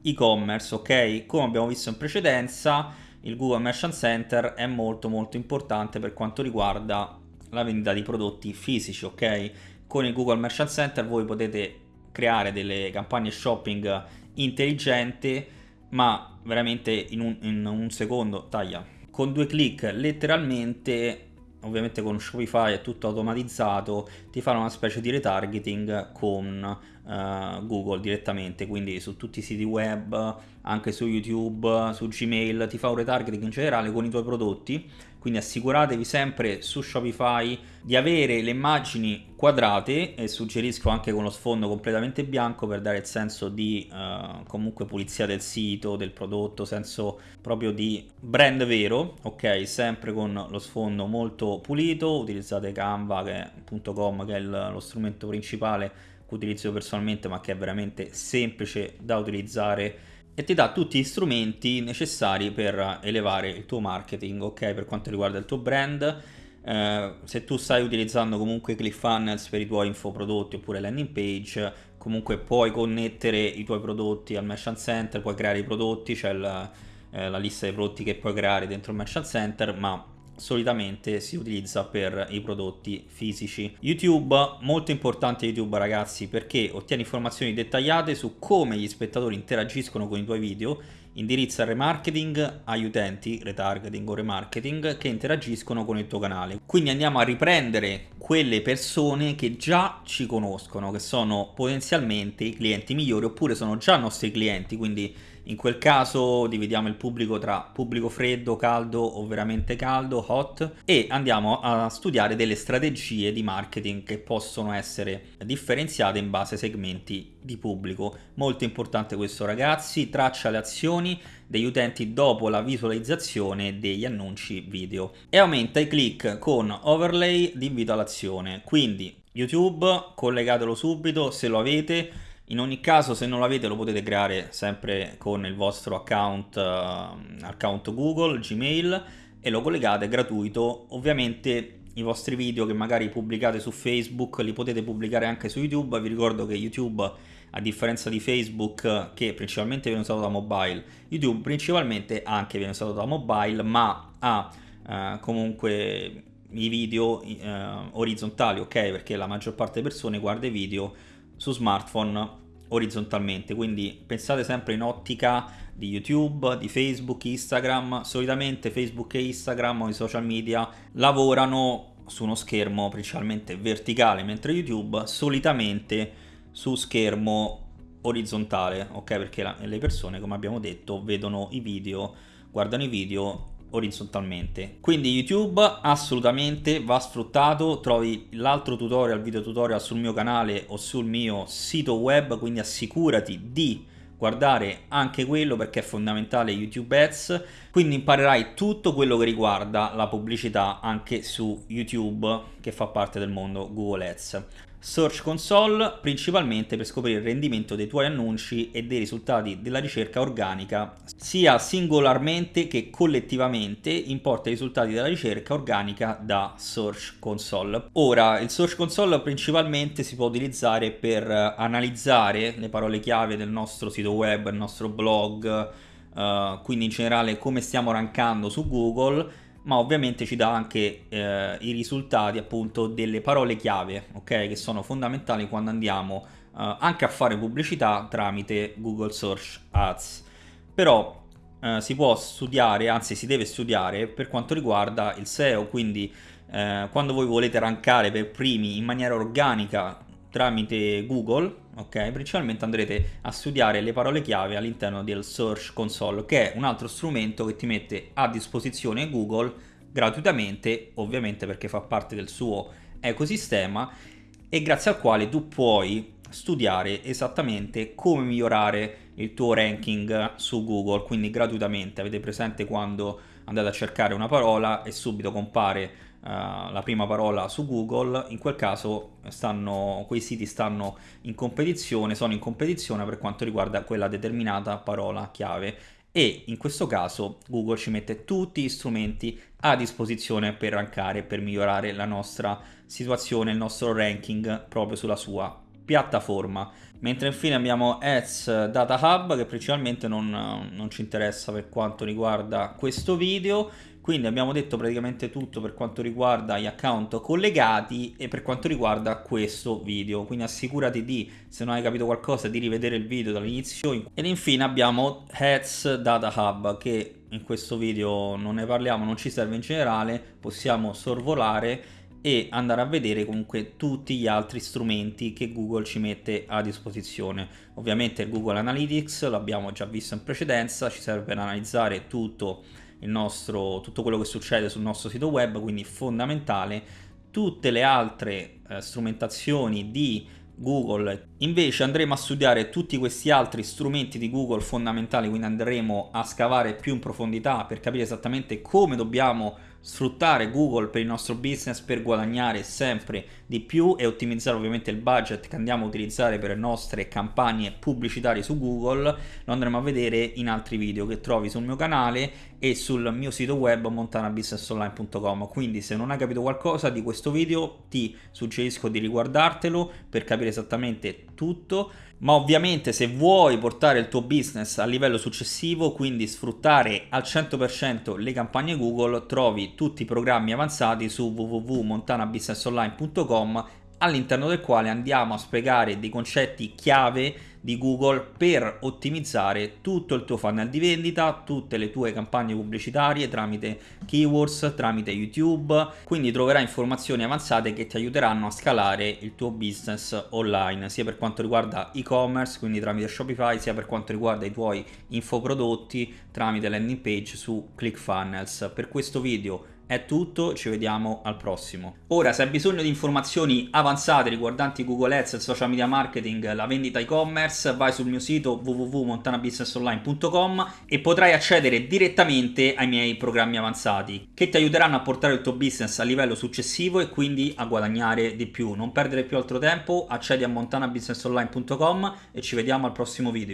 e-commerce, ok? Come abbiamo visto in precedenza, il Google Merchant Center è molto molto importante per quanto riguarda la vendita di prodotti fisici, ok? Con il Google Merchant Center voi potete creare delle campagne shopping intelligenti, ma veramente in un, in un secondo, taglia, con due clic letteralmente ovviamente con Shopify è tutto automatizzato, ti fanno una specie di retargeting con uh, Google direttamente, quindi su tutti i siti web, anche su YouTube, su Gmail, ti fa un retargeting in generale con i tuoi prodotti, quindi assicuratevi sempre su Shopify di avere le immagini quadrate e suggerisco anche con lo sfondo completamente bianco per dare il senso di uh, comunque pulizia del sito, del prodotto, senso proprio di brand vero, ok? Sempre con lo sfondo molto pulito, utilizzate canva.com che è il, lo strumento principale che utilizzo personalmente ma che è veramente semplice da utilizzare e ti dà tutti gli strumenti necessari per elevare il tuo marketing, ok? Per quanto riguarda il tuo brand, eh, se tu stai utilizzando comunque ClickFunnels per i tuoi infoprodotti oppure landing page, comunque puoi connettere i tuoi prodotti al Merchant Center, puoi creare i prodotti, c'è la, eh, la lista dei prodotti che puoi creare dentro il Merchant Center, ma solitamente si utilizza per i prodotti fisici. YouTube, molto importante YouTube ragazzi perché ottieni informazioni dettagliate su come gli spettatori interagiscono con i tuoi video, indirizza remarketing agli utenti, retargeting o remarketing, che interagiscono con il tuo canale. Quindi andiamo a riprendere quelle persone che già ci conoscono, che sono potenzialmente i clienti migliori oppure sono già nostri clienti, quindi in quel caso dividiamo il pubblico tra pubblico freddo, caldo o veramente caldo, hot, e andiamo a studiare delle strategie di marketing che possono essere differenziate in base ai segmenti di pubblico. Molto importante questo ragazzi, traccia le azioni degli utenti dopo la visualizzazione degli annunci video e aumenta i click con overlay di invito all'azione. Quindi YouTube collegatelo subito se lo avete In ogni caso se non l'avete lo potete creare sempre con il vostro account, uh, account Google, Gmail e lo collegate gratuito. Ovviamente i vostri video che magari pubblicate su Facebook li potete pubblicare anche su YouTube. Vi ricordo che YouTube, a differenza di Facebook, che principalmente viene usato da mobile, YouTube principalmente anche viene usato da mobile, ma ha uh, comunque i video uh, orizzontali, ok? Perché la maggior parte delle persone guarda i video su smartphone orizzontalmente, quindi pensate sempre in ottica di YouTube, di Facebook, Instagram, solitamente Facebook e Instagram o i social media lavorano su uno schermo principalmente verticale, mentre YouTube solitamente su schermo orizzontale, ok? Perché la, le persone, come abbiamo detto, vedono i video, guardano i video orizzontalmente. Quindi YouTube assolutamente va sfruttato, trovi l'altro tutorial, video tutorial sul mio canale o sul mio sito web, quindi assicurati di guardare anche quello perché è fondamentale YouTube Ads, quindi imparerai tutto quello che riguarda la pubblicità anche su YouTube che fa parte del mondo Google Ads. Search Console principalmente per scoprire il rendimento dei tuoi annunci e dei risultati della ricerca organica sia singolarmente che collettivamente importa i risultati della ricerca organica da Search Console. Ora il Search Console principalmente si può utilizzare per analizzare le parole chiave del nostro sito web, il nostro blog, uh, quindi in generale come stiamo rankando su Google ma ovviamente ci dà anche eh, i risultati appunto delle parole chiave, ok? Che sono fondamentali quando andiamo eh, anche a fare pubblicità tramite Google Search Ads. Però eh, si può studiare, anzi si deve studiare per quanto riguarda il SEO, quindi eh, quando voi volete rankare per primi in maniera organica tramite Google, ok? Principalmente andrete a studiare le parole chiave all'interno del Search Console, che è un altro strumento che ti mette a disposizione Google gratuitamente, ovviamente perché fa parte del suo ecosistema e grazie al quale tu puoi studiare esattamente come migliorare il tuo ranking su Google, quindi gratuitamente. Avete presente quando andate a cercare una parola e subito compare la prima parola su Google, in quel caso stanno, quei siti stanno in competizione, sono in competizione per quanto riguarda quella determinata parola chiave e in questo caso Google ci mette tutti gli strumenti a disposizione per rankare, per migliorare la nostra situazione, il nostro ranking proprio sulla sua piattaforma. Mentre infine abbiamo Ads Data Hub che principalmente non, non ci interessa per quanto riguarda questo video quindi abbiamo detto praticamente tutto per quanto riguarda gli account collegati e per quanto riguarda questo video. Quindi assicurati di, se non hai capito qualcosa, di rivedere il video dall'inizio. Ed infine abbiamo Heads Data Hub che in questo video non ne parliamo, non ci serve in generale, possiamo sorvolare e andare a vedere comunque tutti gli altri strumenti che Google ci mette a disposizione. Ovviamente Google Analytics l'abbiamo già visto in precedenza, ci serve per analizzare tutto nostro, tutto quello che succede sul nostro sito web, quindi fondamentale. Tutte le altre eh, strumentazioni di Google invece andremo a studiare tutti questi altri strumenti di Google fondamentali, quindi andremo a scavare più in profondità per capire esattamente come dobbiamo sfruttare Google per il nostro business per guadagnare sempre di più e ottimizzare ovviamente il budget che andiamo a utilizzare per le nostre campagne pubblicitarie su Google lo andremo a vedere in altri video che trovi sul mio canale e sul mio sito web montanabusinessonline.com quindi se non hai capito qualcosa di questo video ti suggerisco di riguardartelo per capire esattamente tutto. Ma ovviamente se vuoi portare il tuo business a livello successivo, quindi sfruttare al 100% le campagne Google, trovi tutti i programmi avanzati su www.montanabusinessonline.com all'interno del quale andiamo a spiegare dei concetti chiave di Google per ottimizzare tutto il tuo funnel di vendita, tutte le tue campagne pubblicitarie tramite keywords, tramite YouTube, quindi troverai informazioni avanzate che ti aiuteranno a scalare il tuo business online, sia per quanto riguarda e-commerce, quindi tramite Shopify, sia per quanto riguarda i tuoi infoprodotti tramite landing page su ClickFunnels. Per questo video È tutto, ci vediamo al prossimo. Ora, se hai bisogno di informazioni avanzate riguardanti Google Ads, il social media marketing, la vendita e-commerce, vai sul mio sito www.montanabusinessonline.com e potrai accedere direttamente ai miei programmi avanzati che ti aiuteranno a portare il tuo business a livello successivo e quindi a guadagnare di più. Non perdere più altro tempo, accedi a montanabusinessonline.com e ci vediamo al prossimo video.